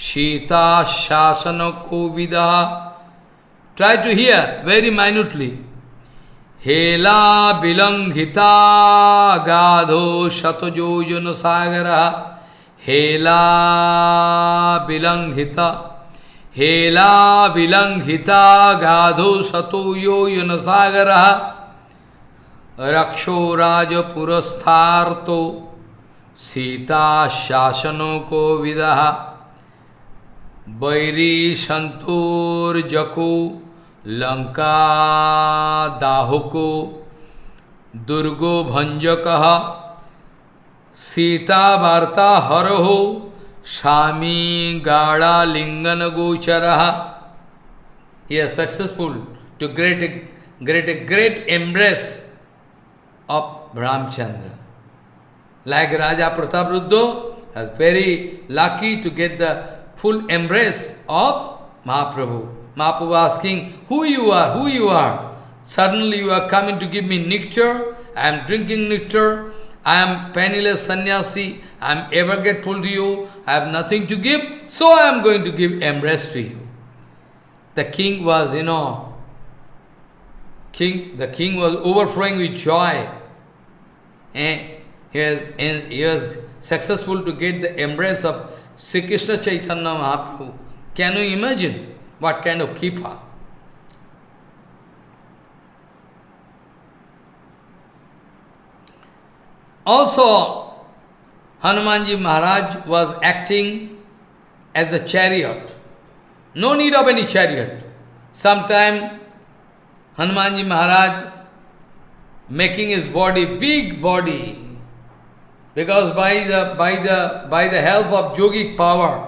Speaker 1: Sita शासन को विदा try to hear very minutely हेला विलंघिता गाधो शतजो जन सागर हेला विलंघिता हेला विलंघिता गाधो सतो यो यन सागर रक्षो राजपुरस्थार्तो सीता शासनों को विदहा vidaha Vairi santur jako Lanka dahuko Durgo bhanjakaha Sita varta haraho Shami Gada Lingana Gocharaha. He is successful to create a, create a great embrace of Ramchandra. Like Raja Prataparudra was very lucky to get the full embrace of Mahaprabhu. Mahaprabhu asking, who you are, who you are? Suddenly you are coming to give me nectar, I am drinking nectar, I am penniless sannyasi, I am ever grateful to you, I have nothing to give, so I am going to give embrace to you. The king was, you know, king, the king was overflowing with joy. And he was, he was successful to get the embrace of Sri Krishna Chaitanya Mahaprabhu. Can you imagine what kind of keeper? Also, Hanumanji Maharaj was acting as a chariot. No need of any chariot. Sometime Hanumanji Maharaj making his body, big body, because by the, by the, by the help of yogic power,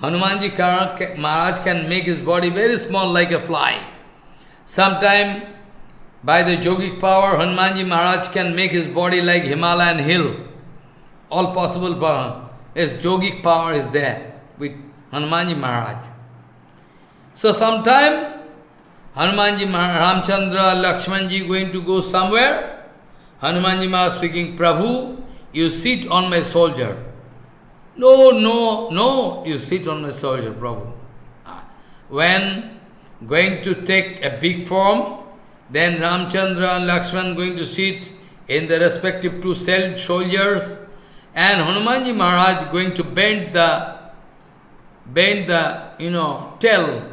Speaker 1: Hanumanji Maharaj can make his body very small like a fly. Sometime by the yogic power, Hanumanji Maharaj can make his body like Himalayan hill all possible power. His yogic power is there with Hanumanji Maharaj. So sometime Hanumanji Maharaj, Ramchandra, Lakshmanji going to go somewhere. Hanumanji Maharaj speaking, Prabhu, you sit on my soldier. No, no, no, you sit on my soldier, Prabhu. Ah, when going to take a big form, then Ramchandra and Lakshman going to sit in the respective two soldiers and Hanumanji Maharaj going to bend the, bend the, you know, tail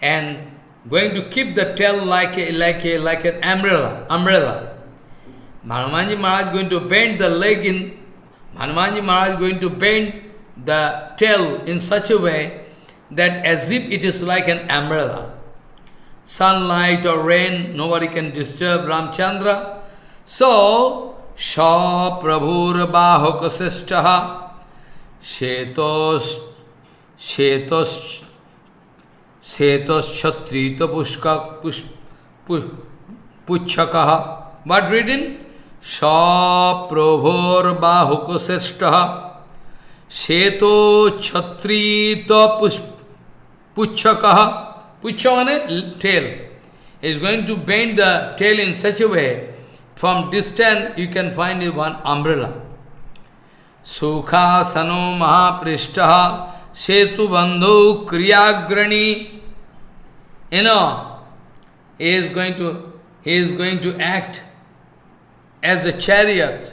Speaker 1: and going to keep the tail like a, like a, like an umbrella, umbrella. Hanumanji Maharaj going to bend the leg in, Hanumanji Maharaj going to bend the tail in such a way that as if it is like an umbrella. Sunlight or rain, nobody can disturb Ramchandra. So, Sha Prabhur Bahokasishtaha Shetos Shetos Shetos Chatrita Pushka Pushaka. What written? सप्रभोर्बाहुकश्रेष्ठ श्वेतो छत्रित पुच्छक। पुच्छ मैंने tail is going to bend the tail in such a way from distance you can find you one umbrella सुखासनो महापृष्ठ। सेतु बंधु क्रियाग्रणी। You is going to he is going to act as a chariot.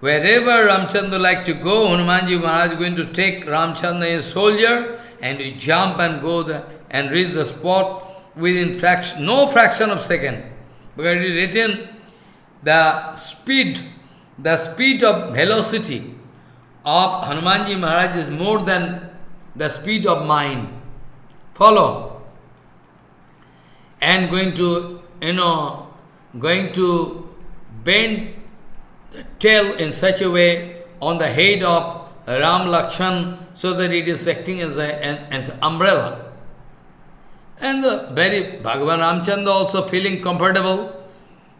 Speaker 1: Wherever Ramchandra like to go, Hanumanji Maharaj is going to take Ramchandra as soldier and we jump and go there and reach the spot within fraction, no fraction of second. Because it is written the speed the speed of velocity of Hanumanji Maharaj is more than the speed of mine. Follow. And going to, you know, going to bend the tail in such a way on the head of Ram Lakshan so that it is acting as, a, as an umbrella. And the very Bhagavan Ramchandra also feeling comfortable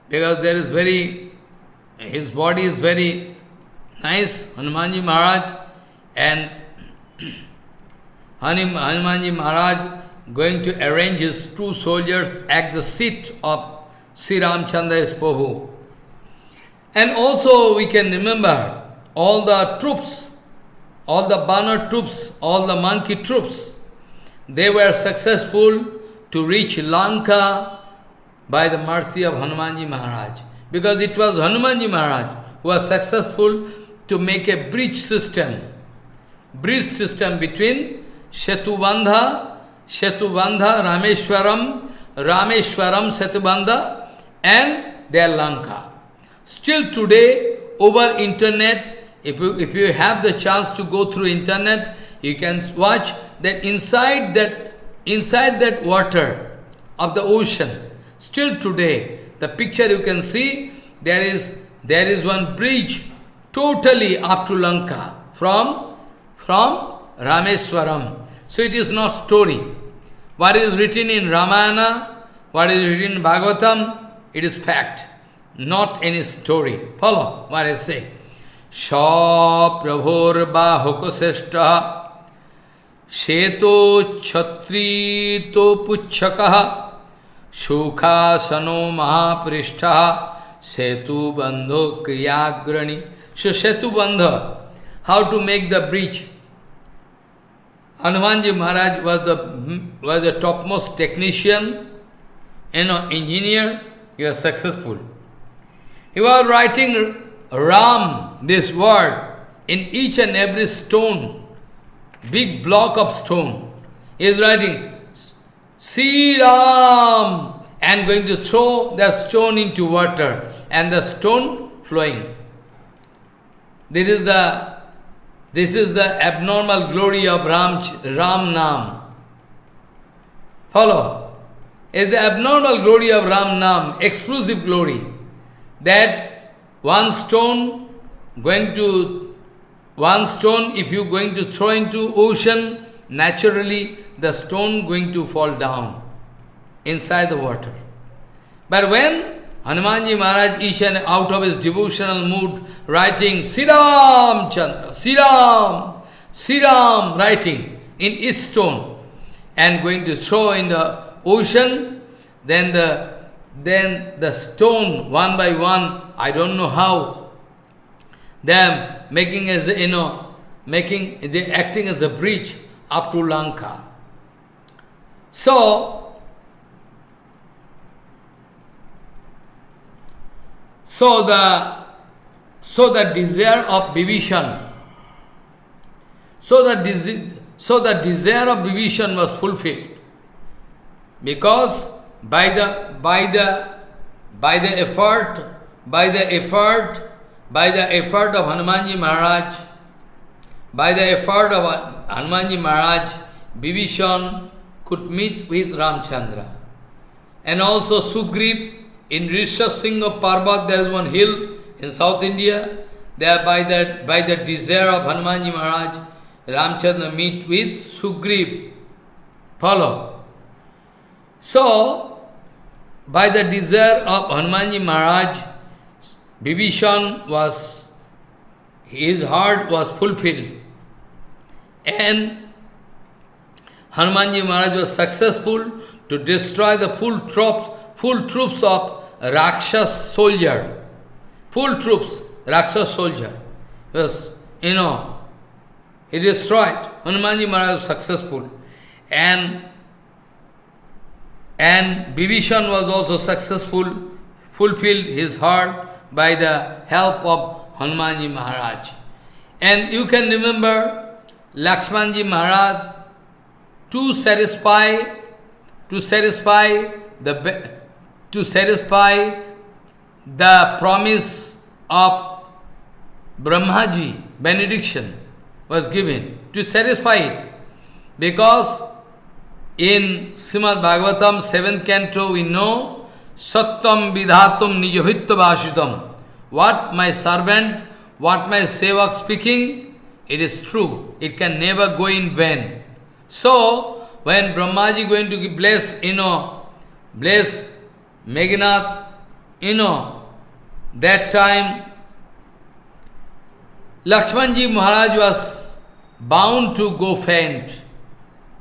Speaker 1: because there is very, his body is very nice, Hanumanji Maharaj, and Hanumanji Maharaj going to arrange his two soldiers at the seat of Sri Ramchandra as Prabhu. And also we can remember all the troops, all the banner troops, all the monkey troops, they were successful to reach Lanka by the mercy of Hanumanji Maharaj. Because it was Hanumanji Maharaj who was successful to make a bridge system, bridge system between Shetubandha, Shetubandha, Rameshwaram, Rameshwaram, Setubandha and their Lanka. Still today, over internet, if you, if you have the chance to go through internet, you can watch that inside that inside that water of the ocean, still today, the picture you can see, there is there is one bridge totally up to Lanka from from Rameswaram. So it is not story. What is written in Ramayana, what is written in Bhagavatam, it is fact, not any story. Follow what I say. Sha prabhor bahukoseshta श्वेतो छत्री तो पुच्छक सुखासनो महापृष्ठ सेतु बंधो क्रियाग्रणी सो सेतु बंध how to make the bridge Hanuman ji Maharaj was the was the top most technician you know, engineer, he was successful. He was writing Ram, this word, in each and every stone big block of stone. He is writing, Sri Ram, and going to throw the stone into water, and the stone flowing. This is the this is the abnormal glory of Ram, Ram Nam. Follow. Is the abnormal glory of Ram Nam, exclusive glory. That one stone going to one stone, if you going to throw into ocean, naturally the stone going to fall down inside the water. But when Hanumanji Maharaj and out of his devotional mood writing Siram Chandra, Siram, Siram writing in each stone and going to throw in the ocean, then the then the stone one by one, I don't know how, them making as you know, making they acting as a bridge up to Lanka. So, so the so the desire of Vibhishan, so the so the desire of Vibhishan was fulfilled because by the by the by the effort by the effort by the effort of Hanumanji Maharaj, by the effort of Hanumanji Maharaj, Vibhishan could meet with Ramchandra. And also Sugriv, in Rishasingha Parbat, there is one hill in South India. There by the, by the desire of Hanumanji Maharaj, Ramchandra meet with Sugriv. Follow. So, by the desire of Hanumanji Maharaj, Vibhishan was, his heart was fulfilled. And Hanumanji Maharaj was successful to destroy the full troops, full troops of Rakshas soldier. Full troops, Rakshas soldier. Was, you know, he destroyed. Hanumanji Maharaj was successful. And and Vibhishan was also successful, fulfilled his heart by the help of Hanumanji Maharaj. And you can remember Lakshmanji Maharaj to satisfy to satisfy the to satisfy the promise of Brahmaji benediction was given to satisfy it. Because in Srimad Bhagavatam, 7th canto, we know Satyam Vidhatum Nijavitya Vashitam. What my servant, what my sevak speaking, it is true. It can never go in vain. So, when Brahmaji going to bless, you know, bless Meghnad, you know, that time Lakshmanji Maharaj was bound to go faint.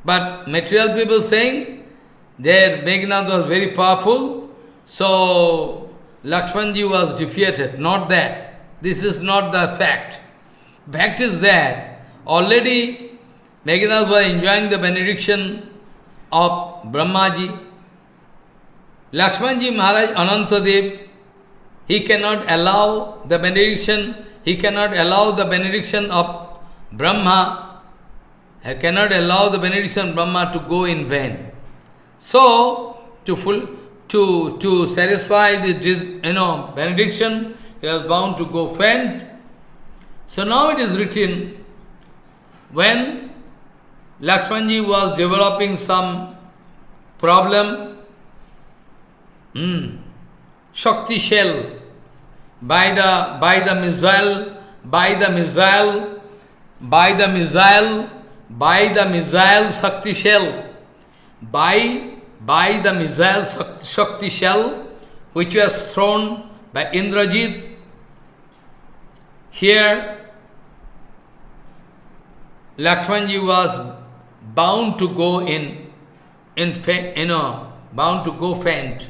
Speaker 1: But material people saying their Meghnad was very powerful, so Lakshmanji was defeated. Not that. This is not the fact. Fact is that already Meghnad was enjoying the benediction of Brahmaji. Lakshmanji Maharaj Anantadev, he cannot allow the benediction, he cannot allow the benediction of Brahma, he cannot allow the benediction Brahma to go in vain. So, to full, to, to satisfy this, you know, benediction, he was bound to go faint. So now it is written, when Lakshmanji was developing some problem, hmm, Shakti shell, by the, by the missile, by the missile, by the missile, by the missile Shakti shell, by by the missile Shakti shell which was thrown by Indrajit. Here, Lakshmanji was bound to go in, in you know, bound to go faint.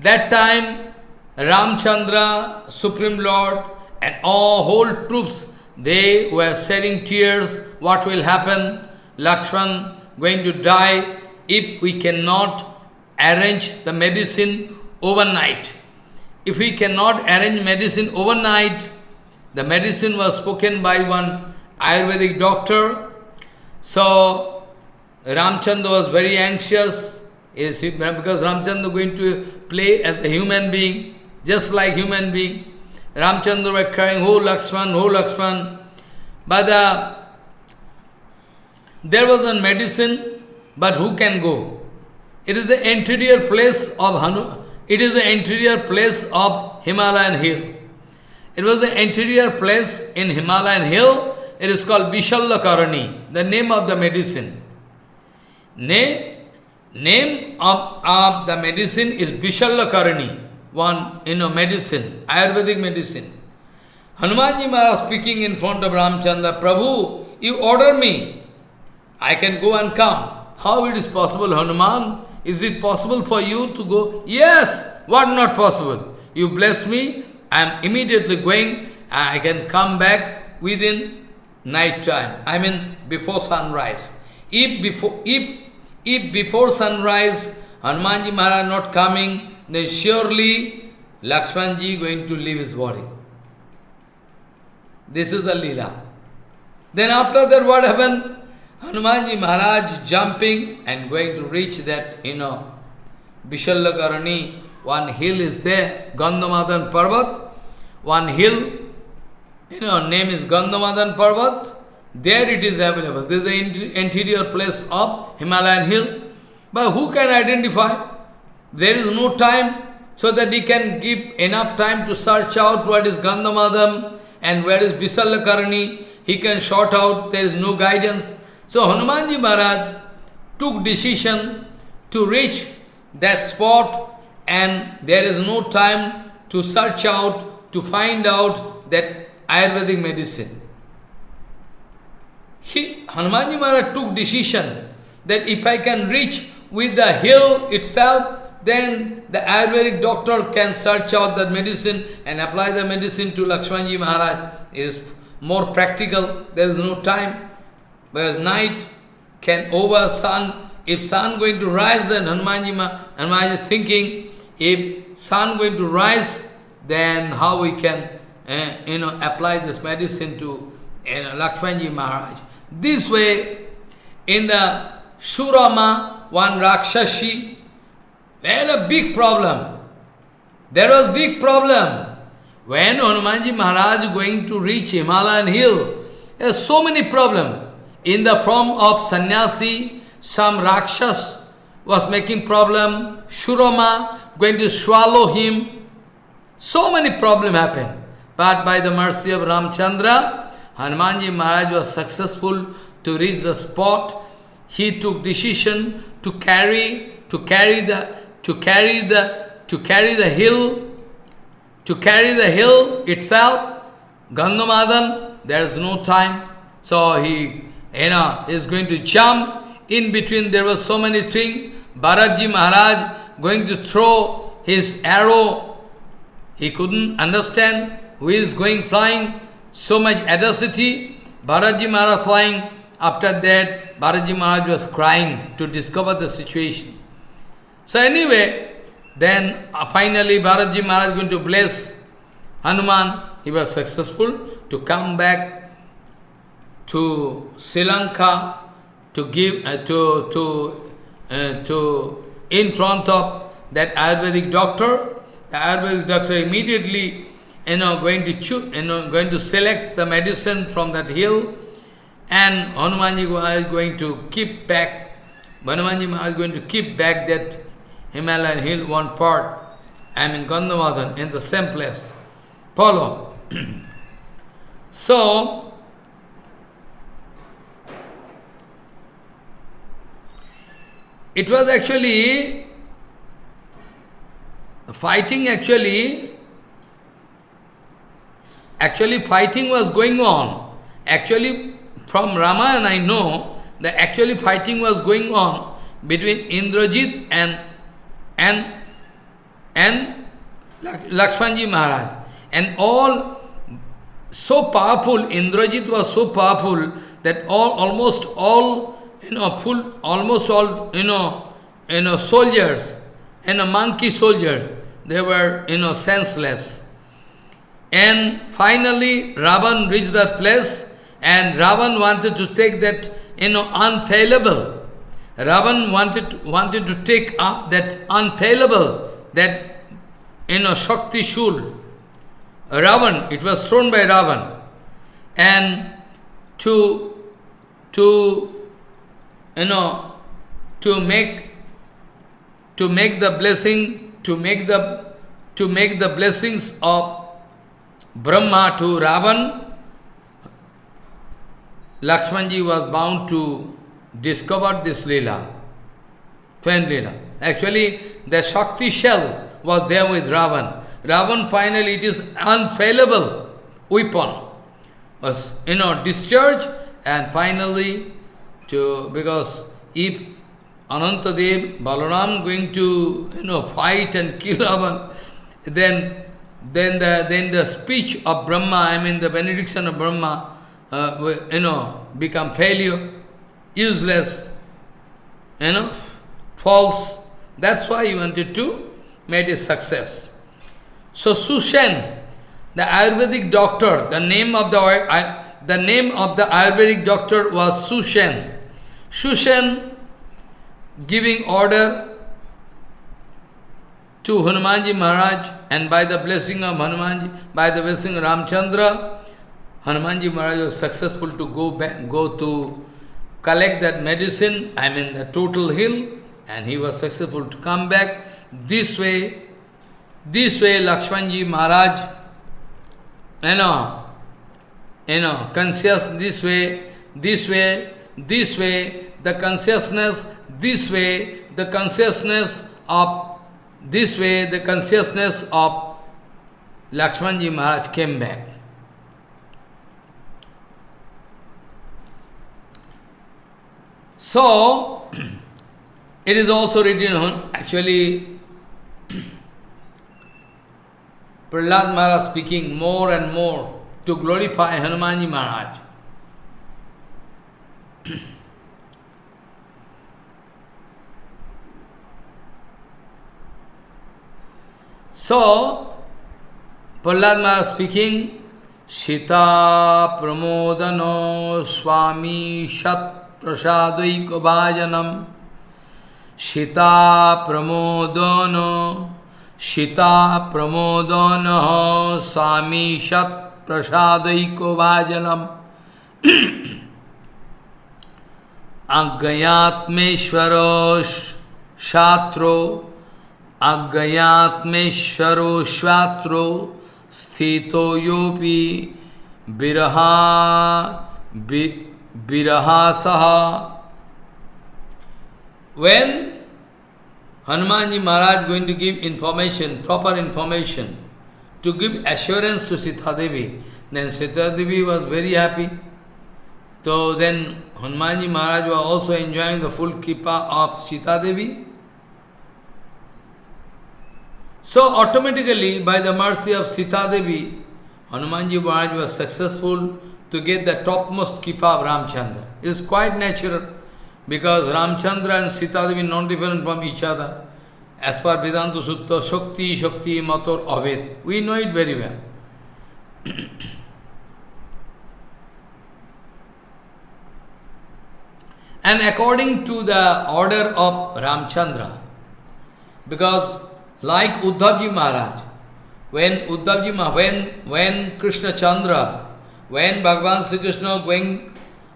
Speaker 1: That time, Ramchandra, Supreme Lord, and all whole troops, they were shedding tears. What will happen? Lakshman going to die if we cannot arrange the medicine overnight. If we cannot arrange medicine overnight, the medicine was spoken by one Ayurvedic doctor. So Ramchandra was very anxious because Ramchandra going to play as a human being, just like human being. Ramchandra were crying, Oh Lakshman, oh Lakshman. But uh, there was a medicine but who can go? It is the interior place of Hanu. It is the interior place of Himalayan hill. It was the interior place in Himalayan hill. It is called Vishalyakarani, the name of the medicine. Name, name of, of the medicine is Vishalyakarani, one, you know, medicine, Ayurvedic medicine. Hanumanji Maharaj speaking in front of Ramchandra, Prabhu, you order me, I can go and come. How it is possible, Hanuman? Is it possible for you to go? Yes! What not possible? You bless me, I am immediately going, I can come back within night time. I mean before sunrise. If before if if before sunrise Hanumanji Maharaj not coming, then surely Lakshmanji going to leave his body. This is the lila. Then after that what happened? Hanumanji Maharaj jumping and going to reach that, you know, Vishalyakarani, one hill is there, Gandhamadan Parvat, one hill, you know, name is Gandhamadan Parvat, there it is available. This is the interior place of Himalayan hill. But who can identify? There is no time so that he can give enough time to search out what is Gandhamadan and where is Vishalyakarani. He can sort out, there is no guidance. So Hanumanji Maharaj took decision to reach that spot and there is no time to search out, to find out that Ayurvedic medicine. He, Hanumanji Maharaj took decision that if I can reach with the hill itself, then the Ayurvedic doctor can search out that medicine and apply the medicine to Lakshmanji Maharaj. It is more practical, there is no time. Whereas night can over sun, if sun going to rise, then Hanumanji, Maharaj is thinking, if sun going to rise, then how we can, uh, you know, apply this medicine to you know, Lakshmanji Maharaj. This way, in the Surama, one Rakshashi, they had a big problem. There was big problem. when Hanumanji Maharaj going to reach Himalayan hill, there's so many problems. In the form of sannyasi, some Rakshas was making problem, Shurama going to swallow him. So many problems happened. But by the mercy of Ramchandra, Hanumanji Maharaj was successful to reach the spot. He took decision to carry, to carry the, to carry the, to carry the hill, to carry the hill itself. Gandhamadan, there is no time. So he, you know, is going to jump. In between there was so many things. Bharatji Maharaj going to throw his arrow. He couldn't understand who is going flying. So much audacity. Bharatji Maharaj flying. After that, Bharatji Maharaj was crying to discover the situation. So anyway, then uh, finally Bharatji Maharaj going to bless Hanuman. He was successful to come back to Sri Lanka to give uh, to to uh, to in front of that Ayurvedic doctor. The Ayurvedic doctor immediately you know going to choose, you know going to select the medicine from that hill, and Hanumanji is going to keep back. Hanumanji is going to keep back that Himalayan hill one part. I mean Gandhamadan in the same place. Follow. so it was actually fighting actually actually fighting was going on actually from Ramayana I know that actually fighting was going on between Indrajit and and and Lakshmanji Maharaj and all so powerful Indrajit was so powerful that all almost all you know, full, almost all, you know, you know, soldiers, you know, monkey soldiers, they were, you know, senseless. And finally, Ravan reached that place, and Ravan wanted to take that, you know, unfailable. Ravan wanted, wanted to take up that unfailable, that, you know, Shakti Shul. Ravan, it was thrown by Ravan. And to, to you know, to make to make the blessing, to make the to make the blessings of Brahma to Ravan, Lakshmanji was bound to discover this Leela, twin Leela. Actually, the Shakti shell was there with Ravan. Ravan finally, it is unfailable weapon, was, you know, discharged and finally to because if Anantadev, Balaram going to you know fight and kill Ravan, then then the then the speech of Brahma, I mean the benediction of Brahma, uh, you know, become failure, useless, you know, false. That's why he wanted to make a success. So Sushen, the Ayurvedic doctor, the name of the the name of the Ayurvedic doctor was Sushen. Shushan giving order to Hanumanji Maharaj and by the blessing of Hanumanji, by the blessing of Ramchandra, Hanumanji Maharaj was successful to go back, go to collect that medicine, I mean the total hill, and he was successful to come back. This way, this way Lakshmanji Maharaj, you know, you know, conscious this way, this way, this way, the consciousness, this way, the consciousness of, this way, the consciousness of Lakshmanji Maharaj came back. So, it is also written on, actually, Prahlad Maharaj speaking more and more to glorify Hanumanji Maharaj. so, Prahlad speaking, Sita Pramodano Swami Shat प्रसादैकवाजनम। सीता प्रमोदन सीता प्रमोदन, स्वामी सत प्रसादैकवाजनम। अज्ञात्मेश्वर शात्रो अज्ञात्मेश्वरो शात्रो स्थितो योपि विरहा yopi viraha viraha saha When Hanumanji Maharaj going to give information, proper information, to give assurance to Sita Devi. Then Sita Devi was very happy. So then Hanumanji Maharaj was also enjoying the full kripa of Sita Devi. So automatically, by the mercy of Sita Devi, Hanumanji Maharaj was successful to get the topmost kripa of Ramchandra. It's quite natural. Because Ramchandra and Sita Devi not different from each other. As per Vedanta Sutra, Shakti, Shakti, Mator, Aved. We know it very well. and according to the order of Ramchandra, because like Uddhavji Maharaj, when Uddhavji when, when Krishna Chandra, when Bhagavan Sri Krishna going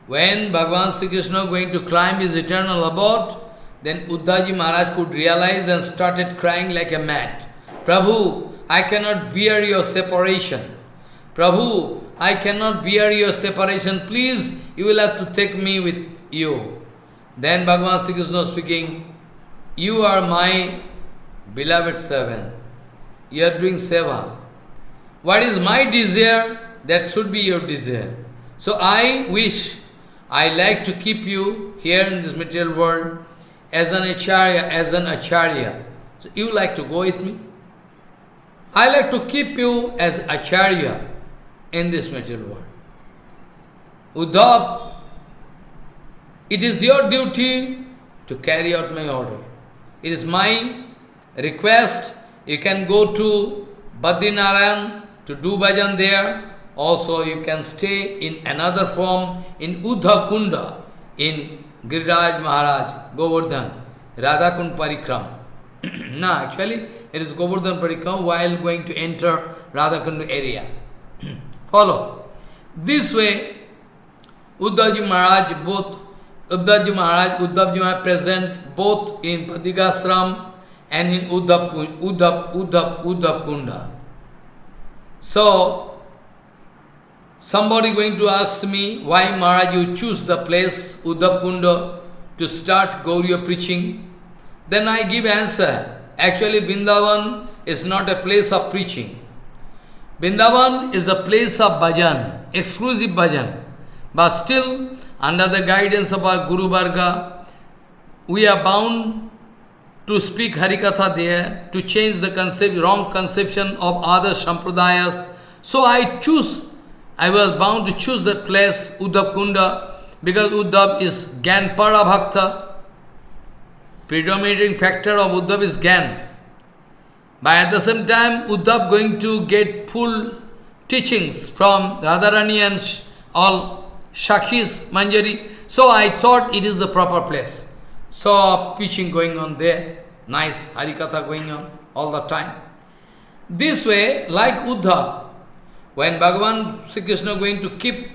Speaker 1: when Bhagavan Sri Krishna going to climb his eternal abode, then Uddhavji Maharaj could realize and started crying like a mad. Prabhu, I cannot bear your separation. Prabhu, I cannot bear your separation. Please, you will have to take me with you. Then Bhagavan Sri Krishna speaking, you are my beloved servant. You are doing seva. What is my desire? That should be your desire. So I wish I like to keep you here in this material world as an acharya, as an acharya. So you like to go with me? I like to keep you as acharya in this material world. Uddhav, it is your duty to carry out my order. It is my request. You can go to Badrinarayan to do bhajan there. Also, you can stay in another form in Uddhav Kunda, in Giriraj Maharaj, Govardhan, Radhakund Parikram. no, actually, it is Govardhan Parikram while going to enter Radhakund area. Follow. This way, Uddhavji Maharaj, both Uddhavji Maharaj, Uddhavji Maharaj present both in Badrikashram and in Uddhav, Kunda. So, Somebody going to ask me, why Maharaj you choose the place, Uddhav to start Gaudiya preaching? Then I give answer. Actually, Vrindavan is not a place of preaching. Vrindavan is a place of bhajan, exclusive bhajan. But still, under the guidance of our Guru Varga, we are bound to speak Harikatha there, to change the concept, wrong conception of other Sampradayas. So I choose I was bound to choose that place, Uddhav Kunda, because Uddhav is Gyan Para Bhakta. Predominating factor of Uddhav is Gyan. But at the same time, Uddhav going to get full teachings from Radharani and all Shakhis, Manjari. So I thought it is the proper place. So preaching going on there, nice Harikatha going on all the time. This way, like Uddhav, when Bhagavan Sri Krishna going to keep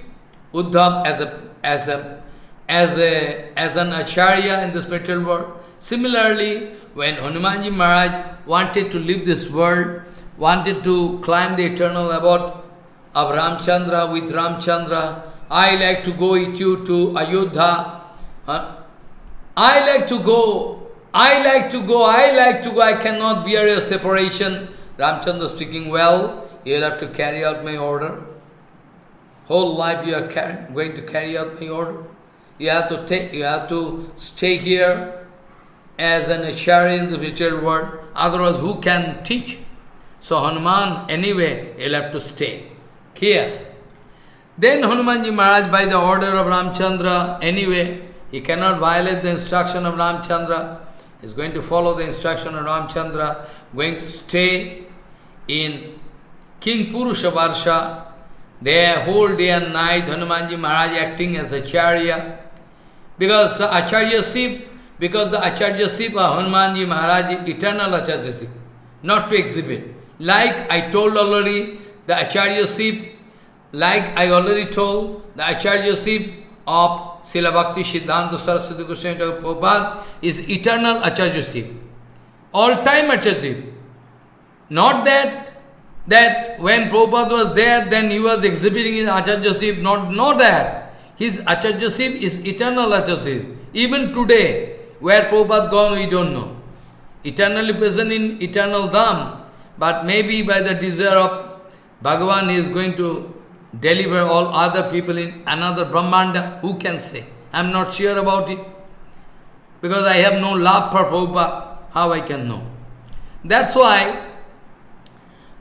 Speaker 1: Uddhav as a as a as a as an acharya in the spiritual world. Similarly, when Hanumanji Maharaj wanted to leave this world, wanted to climb the eternal abode of Ramchandra with Ramchandra, I like to go with you to Ayodhya. Uh, I like to go, I like to go, I like to go, I cannot bear your separation. Ramchandra speaking well, you will have to carry out my order. Whole life you are going to carry out my order. You have to take, you have to stay here as an acharya in the spiritual world. Otherwise, who can teach? So Hanuman, anyway, he'll have to stay here. Then Hanumanji Maharaj, by the order of Ramchandra, anyway, he cannot violate the instruction of Ramchandra. He's going to follow the instruction of Ramchandra, going to stay in King Purusha Varsha, there whole day and night Hanumanji Maharaj acting as Acharya. Because Acharya Sip, because the Acharya Sip of Hanumanji Maharaj eternal Acharya Sip. not to exhibit. Like I told already, the Acharya Sip, like I already told, the Acharya Sip of Srila Bhakti Siddhanta Saraswati Goswami Prabhupada is eternal Acharya Sip. All time Acharya Sip. Not that that when Prabhupada was there, then he was exhibiting his Acharyaship, not, not that. His Acharyaship is eternal Acharyaship. Even today, where Prabhupada gone, we don't know. Eternally present in eternal Dham, but maybe by the desire of Bhagavan he is going to deliver all other people in another Brahmanda. Who can say? I am not sure about it. Because I have no love for Prabhupada. How I can know? That's why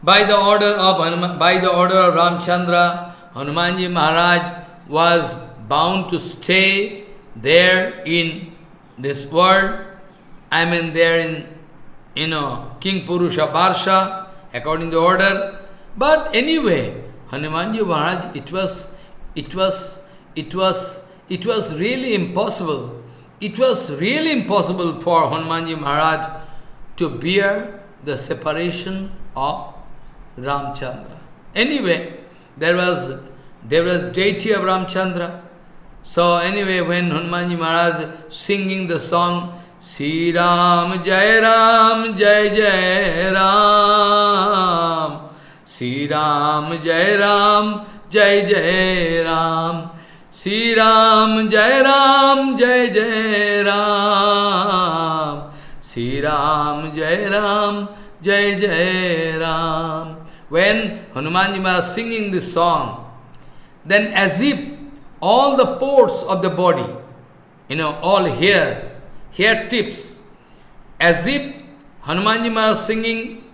Speaker 1: by the order of by the order of Ramchandra, Hanumanji Maharaj was bound to stay there in this world. I mean there in, you know, Kimpurusha Varsha, according to order. But anyway, Hanumanji Maharaj, it was, it was, it was, it was really impossible. It was really impossible for Hanumanji Maharaj to bear the separation of Ramchandra. Anyway, there was there was deity of Ramchandra. So anyway, when Hanumanji Maharaj singing the song, Sri Ram Jai Ram Jai Jai Ram, Sri Ram Jai Ram Jai Jai Ram, Sri Ram Jai Ram Jai Jai Ram, Sri Ram Jai Ram Jai Jai Ram. When Hanumanji Maharaj singing this song, then as if all the pores of the body, you know, all hair, hair tips, as if Hanumanji Maharaj singing,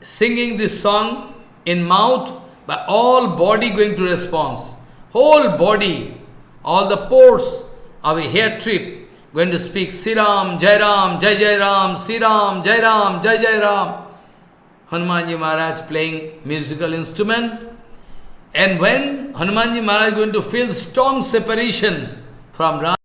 Speaker 1: singing this song in mouth, but all body going to response. Whole body, all the pores of a hair trip going to speak Siram, Jairam, Jai Jairam, Siram, Jairam, Jai Jairam. Hanumanji Maharaj playing musical instrument. And when Hanumanji Maharaj going to feel strong separation from Ram,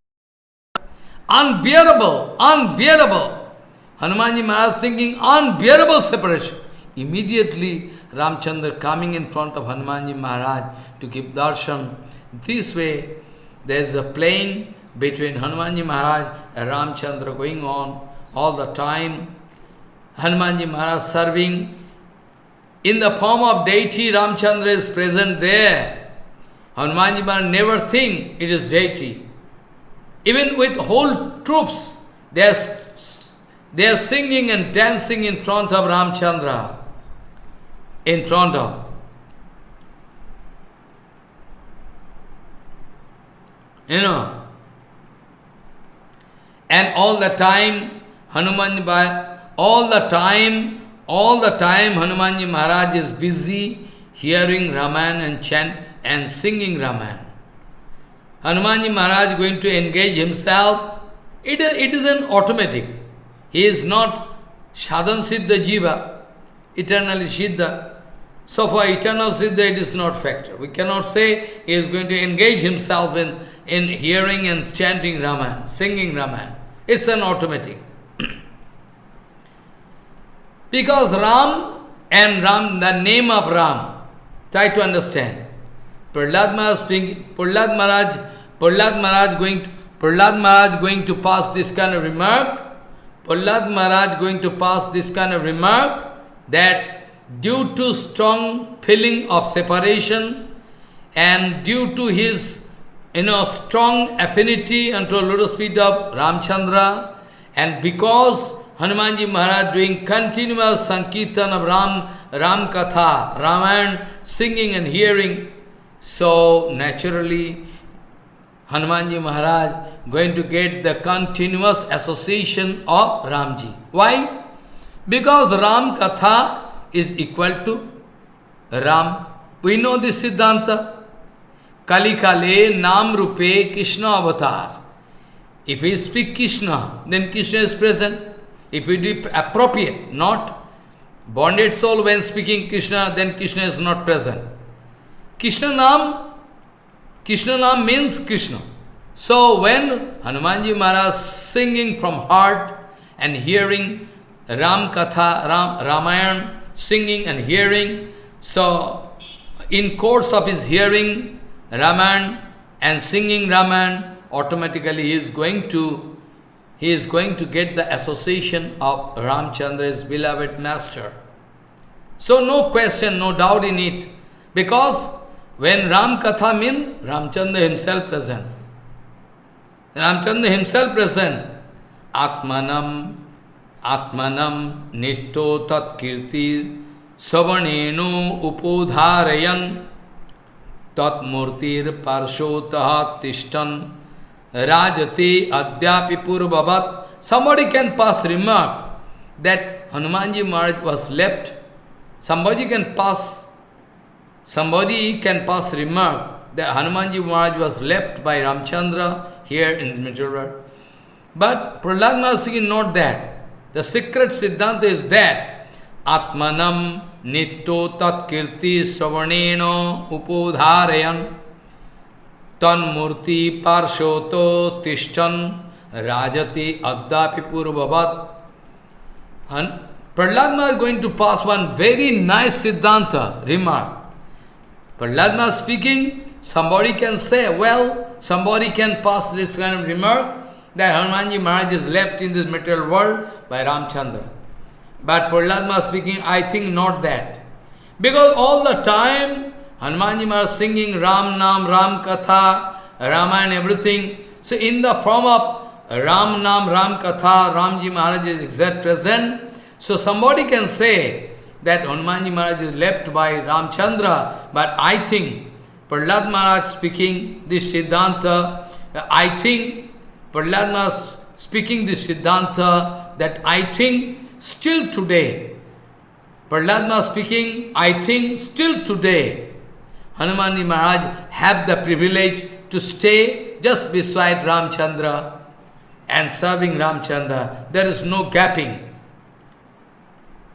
Speaker 1: unbearable, unbearable. Hanumanji Maharaj thinking unbearable separation. Immediately Ramchandra coming in front of Hanumanji Maharaj to give darshan. This way there is a playing between Hanumanji Maharaj and Ramchandra going on all the time. Hanumanji Maharaj serving in the form of deity, Ramchandra is present there. Hanumanji Maharaj never think it is deity. Even with whole troops, they are, they are singing and dancing in front of Ramchandra. In front of. You know. And all the time, Hanumanji, Hanuman, all the time, all the time Hanumanji Maharaj is busy hearing Raman and chant and singing Raman. Hanumanji Maharaj going to engage himself, it is, it is an automatic. He is not Sadhan Siddha Jiva, eternally Siddha. So for eternal Siddha it is not factor. We cannot say he is going to engage himself in, in hearing and chanting Raman, singing Raman. It's an automatic. Because Ram and Ram, the name of Ram, try to understand. Prahlad Maharaj speaking, Maharaj, Prahlad Maharaj going to, Prahlad Maharaj going to pass this kind of remark, Prahlad Maharaj going to pass this kind of remark that due to strong feeling of separation and due to his you know, strong affinity unto lotus feet of Ramchandra and because Hanumanji Maharaj doing continuous Sankirtan of Ram, Ram Katha, Ramayana, singing and hearing. So naturally, Hanumanji Maharaj going to get the continuous association of Ramji. Why? Because Ram Katha is equal to Ram. We know this Siddhanta. Kali Kale Nam Rupe Krishna Avatar. If we speak Krishna, then Krishna is present. If it is appropriate, not bonded soul when speaking Krishna, then Krishna is not present. Krishna Nam, Krishna Nam means Krishna. So when Hanumanji Maharaj singing from heart and hearing Ram Katha, Ram, Ramayan, singing and hearing. So, in course of his hearing Raman and singing Raman, automatically he is going to he is going to get the association of Ramchandra's beloved master. So no question, no doubt in it. Because when Ram Katha mean, Ramchandra himself present. Ramchandra himself present. Atmanam, Atmanam, Nitto Tat Kirti, Savanenu Upodharayan, Tat Murtir Parshotah Tishtan, Rajati Adyapi Purvavat. Somebody can pass remark that Hanumanji Maharaj was left. Somebody can pass, somebody can pass remark that Hanumanji Maharaj was left by Ramchandra here in the material world. But Prahlad Maharaj is not that. The secret Siddhanta is that Atmanam Nitto Tat Kirti Savaneno Upodharayan Parshoto Tishtan Rajati Addapi Purvavat. And Prahlad is going to pass one very nice Siddhanta remark. Prahlad is speaking, somebody can say, well, somebody can pass this kind of remark that Hanumanji Maharaj is left in this material world by Ramchandra. But Prahlad speaking, I think not that. Because all the time Hanumanji Maharaj singing Ram Nam, Ram Katha, Rama and everything. So in the form of Ram Nam, Ram Katha, Ramji Maharaj is exact present. So somebody can say that Hanumanji Maharaj is left by Ramchandra, but I think Prahlad Maharaj speaking this Siddhanta, I think Prahlad Maharaj speaking this Siddhanta that I think still today, Prahlad Maharaj speaking, I think still today, Hanumanji Maharaj have the privilege to stay just beside Ramchandra and serving Ramchandra. There is no gapping.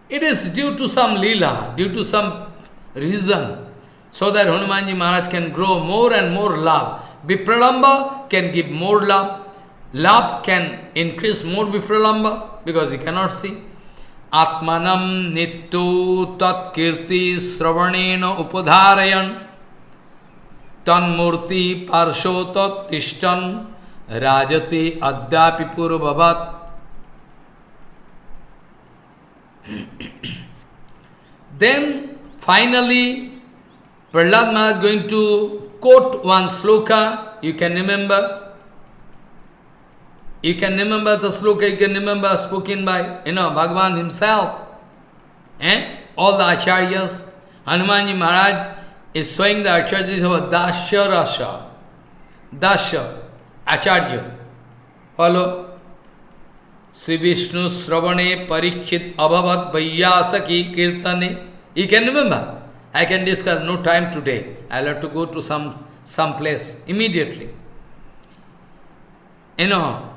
Speaker 1: It is due to some lila, due to some reason, so that Hanumanji Maharaj can grow more and more love. Vipralambha can give more love. Love can increase more Vipralambha because he cannot see. Atmanam nittu tat kirti sravanena upadharayan तन्मूर्ति पार्शो राजति अद्यापि पूर्ववत। Then finally Prahlad Maharaj going to quote one shloka you can remember you can remember the shloka you can remember spoken by you know Bhagwan himself and all the acharyas Hanuman ji Maharaj is showing the acharyas of Dasya Rasa. Dasya, Acharya. Follow? Sri Vishnu Sravane Parikshit Abhavat Vaiyasaki Kirtane. You can remember? I can discuss, no time today. I'll have to go to some, some place immediately. You know,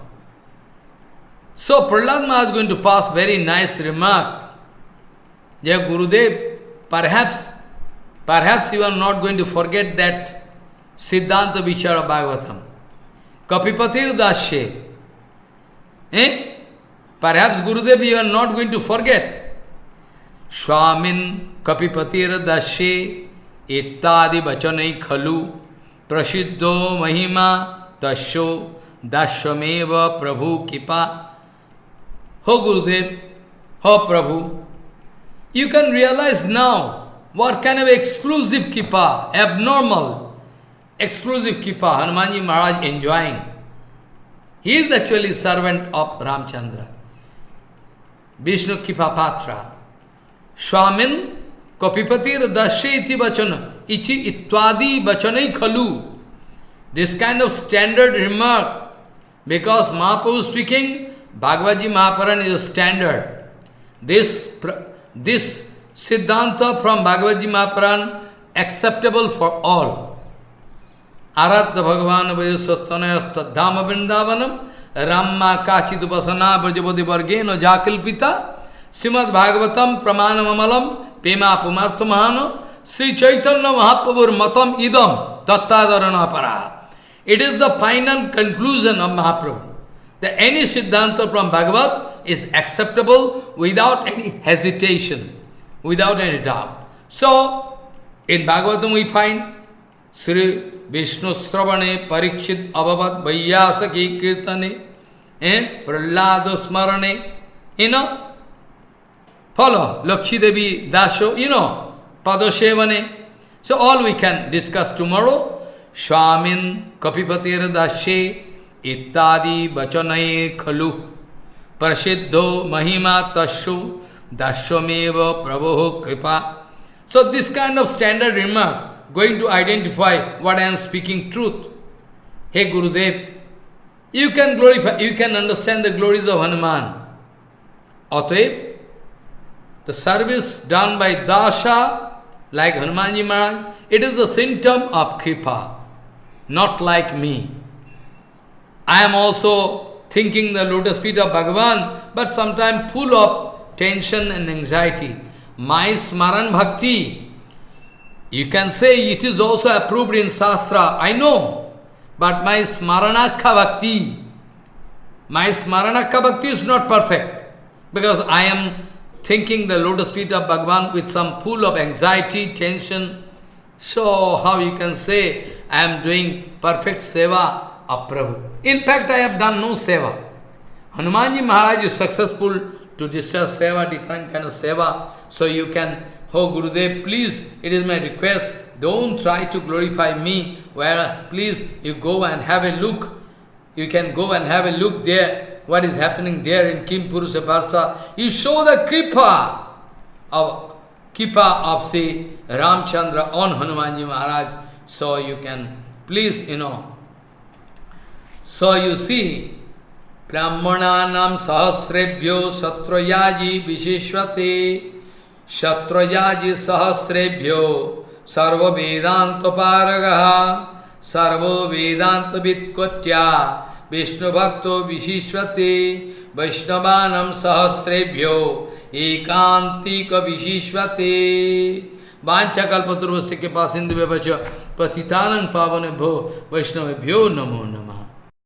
Speaker 1: so Prahlad Maharaj is going to pass very nice remark. Jai Gurudev, perhaps Perhaps you are not going to forget that Siddhanta Vichara Bhagavatam. Kapipatir Dashe. Eh? Perhaps Gurudev you are not going to forget. Swamin Kapipatir Dashe Ittadi Bachanai Khalu Prasiddho Mahima Tasho Dashwameva Prabhu Kripa. Ho Gurudev, Ho Prabhu, you can realize now what kind of exclusive kipa, abnormal, exclusive kipa Hanumanji Maharaj enjoying. He is actually servant of Ramchandra. Vishnu Kipa Patra. Swamin Kapipatir Dashe iti bachana. Ichi itwadi bachanai khalu. This kind of standard remark, because Mahaprabhu speaking, Bhagavad Mahaparan is a standard. This, this Siddhanta from Bhagavad Gita Mahapuran acceptable for all. Aradha Bhagavan Vayasastanayastadhama Vrindavanam Ramma Kachidupasana Brajapati Vargeno Jakilpita Srimad Bhagavatam Pramanamamalam Pema Pumarthamahano Sri Chaitanya Mahaprabhur Matam Idam Tattadarana. It is the final conclusion of Mahaprabhu that any Siddhanta from Bhagavad is acceptable without any hesitation, without any doubt. So, in Bhagavatam we find Sri Vishnu Sravane Parikshit Abhavat Vaiyasaki Kirtane eh? Prahlada Smarane, you know, follow Lakshmi Devi Dasho, you know, Padashevane. So all we can discuss tomorrow. Swamin Kapipatir Dashe Ittadi Bachanai Khalu Prasiddho Mahima Tashu Dashwameva Prabhu Kripa. So this kind of standard remark going to identify what I am speaking truth. Hey Gurudev, you can glorify, you can understand the glories of Hanuman. Ataib, the service done by Dasha, like Hanumanji Maharaj, it is the symptom of Kripa, not like me. I am also thinking the lotus feet of Bhagavan, but sometimes full of tension and anxiety. My Smaran Bhakti, you can say it is also approved in Shastra, I know, but my Smaranakha Bhakti, my Smaranakha Bhakti is not perfect, because I am thinking the lotus feet of Bhagavan with some full of anxiety, tension. So how you can say I am doing perfect seva of Prabhu. In fact, I have done no seva. Hanumanji Maharaj is successful to discuss seva, different kind of seva. So you can, oh Gurudev, please, it is my request, don't try to glorify me, where please you go and have a look. You can go and have a look there, what is happening there in Kimpurusha Varsha. You show the kripa of kripa of say Ramchandra on Hanumanji Maharaj. So you can please, you know. So you see, ब्राह्मणानाम सहस्रेभ्यो शत्रुयाजी विशेषते शत्रुयाजी सहस्रेभ्यो सर्व वेदांत पारग सर्व वेदांत वित्कोट्या विष्णु भक्तो विशिष्यते। वैष्णवानम सहस्रेभ्यो एकांतिक विशिष्यते वांछा कल्पतुर्वस्य के पास इंद्र पतितानंग पावन भो वैष्णवेभ्यो नमो नमः।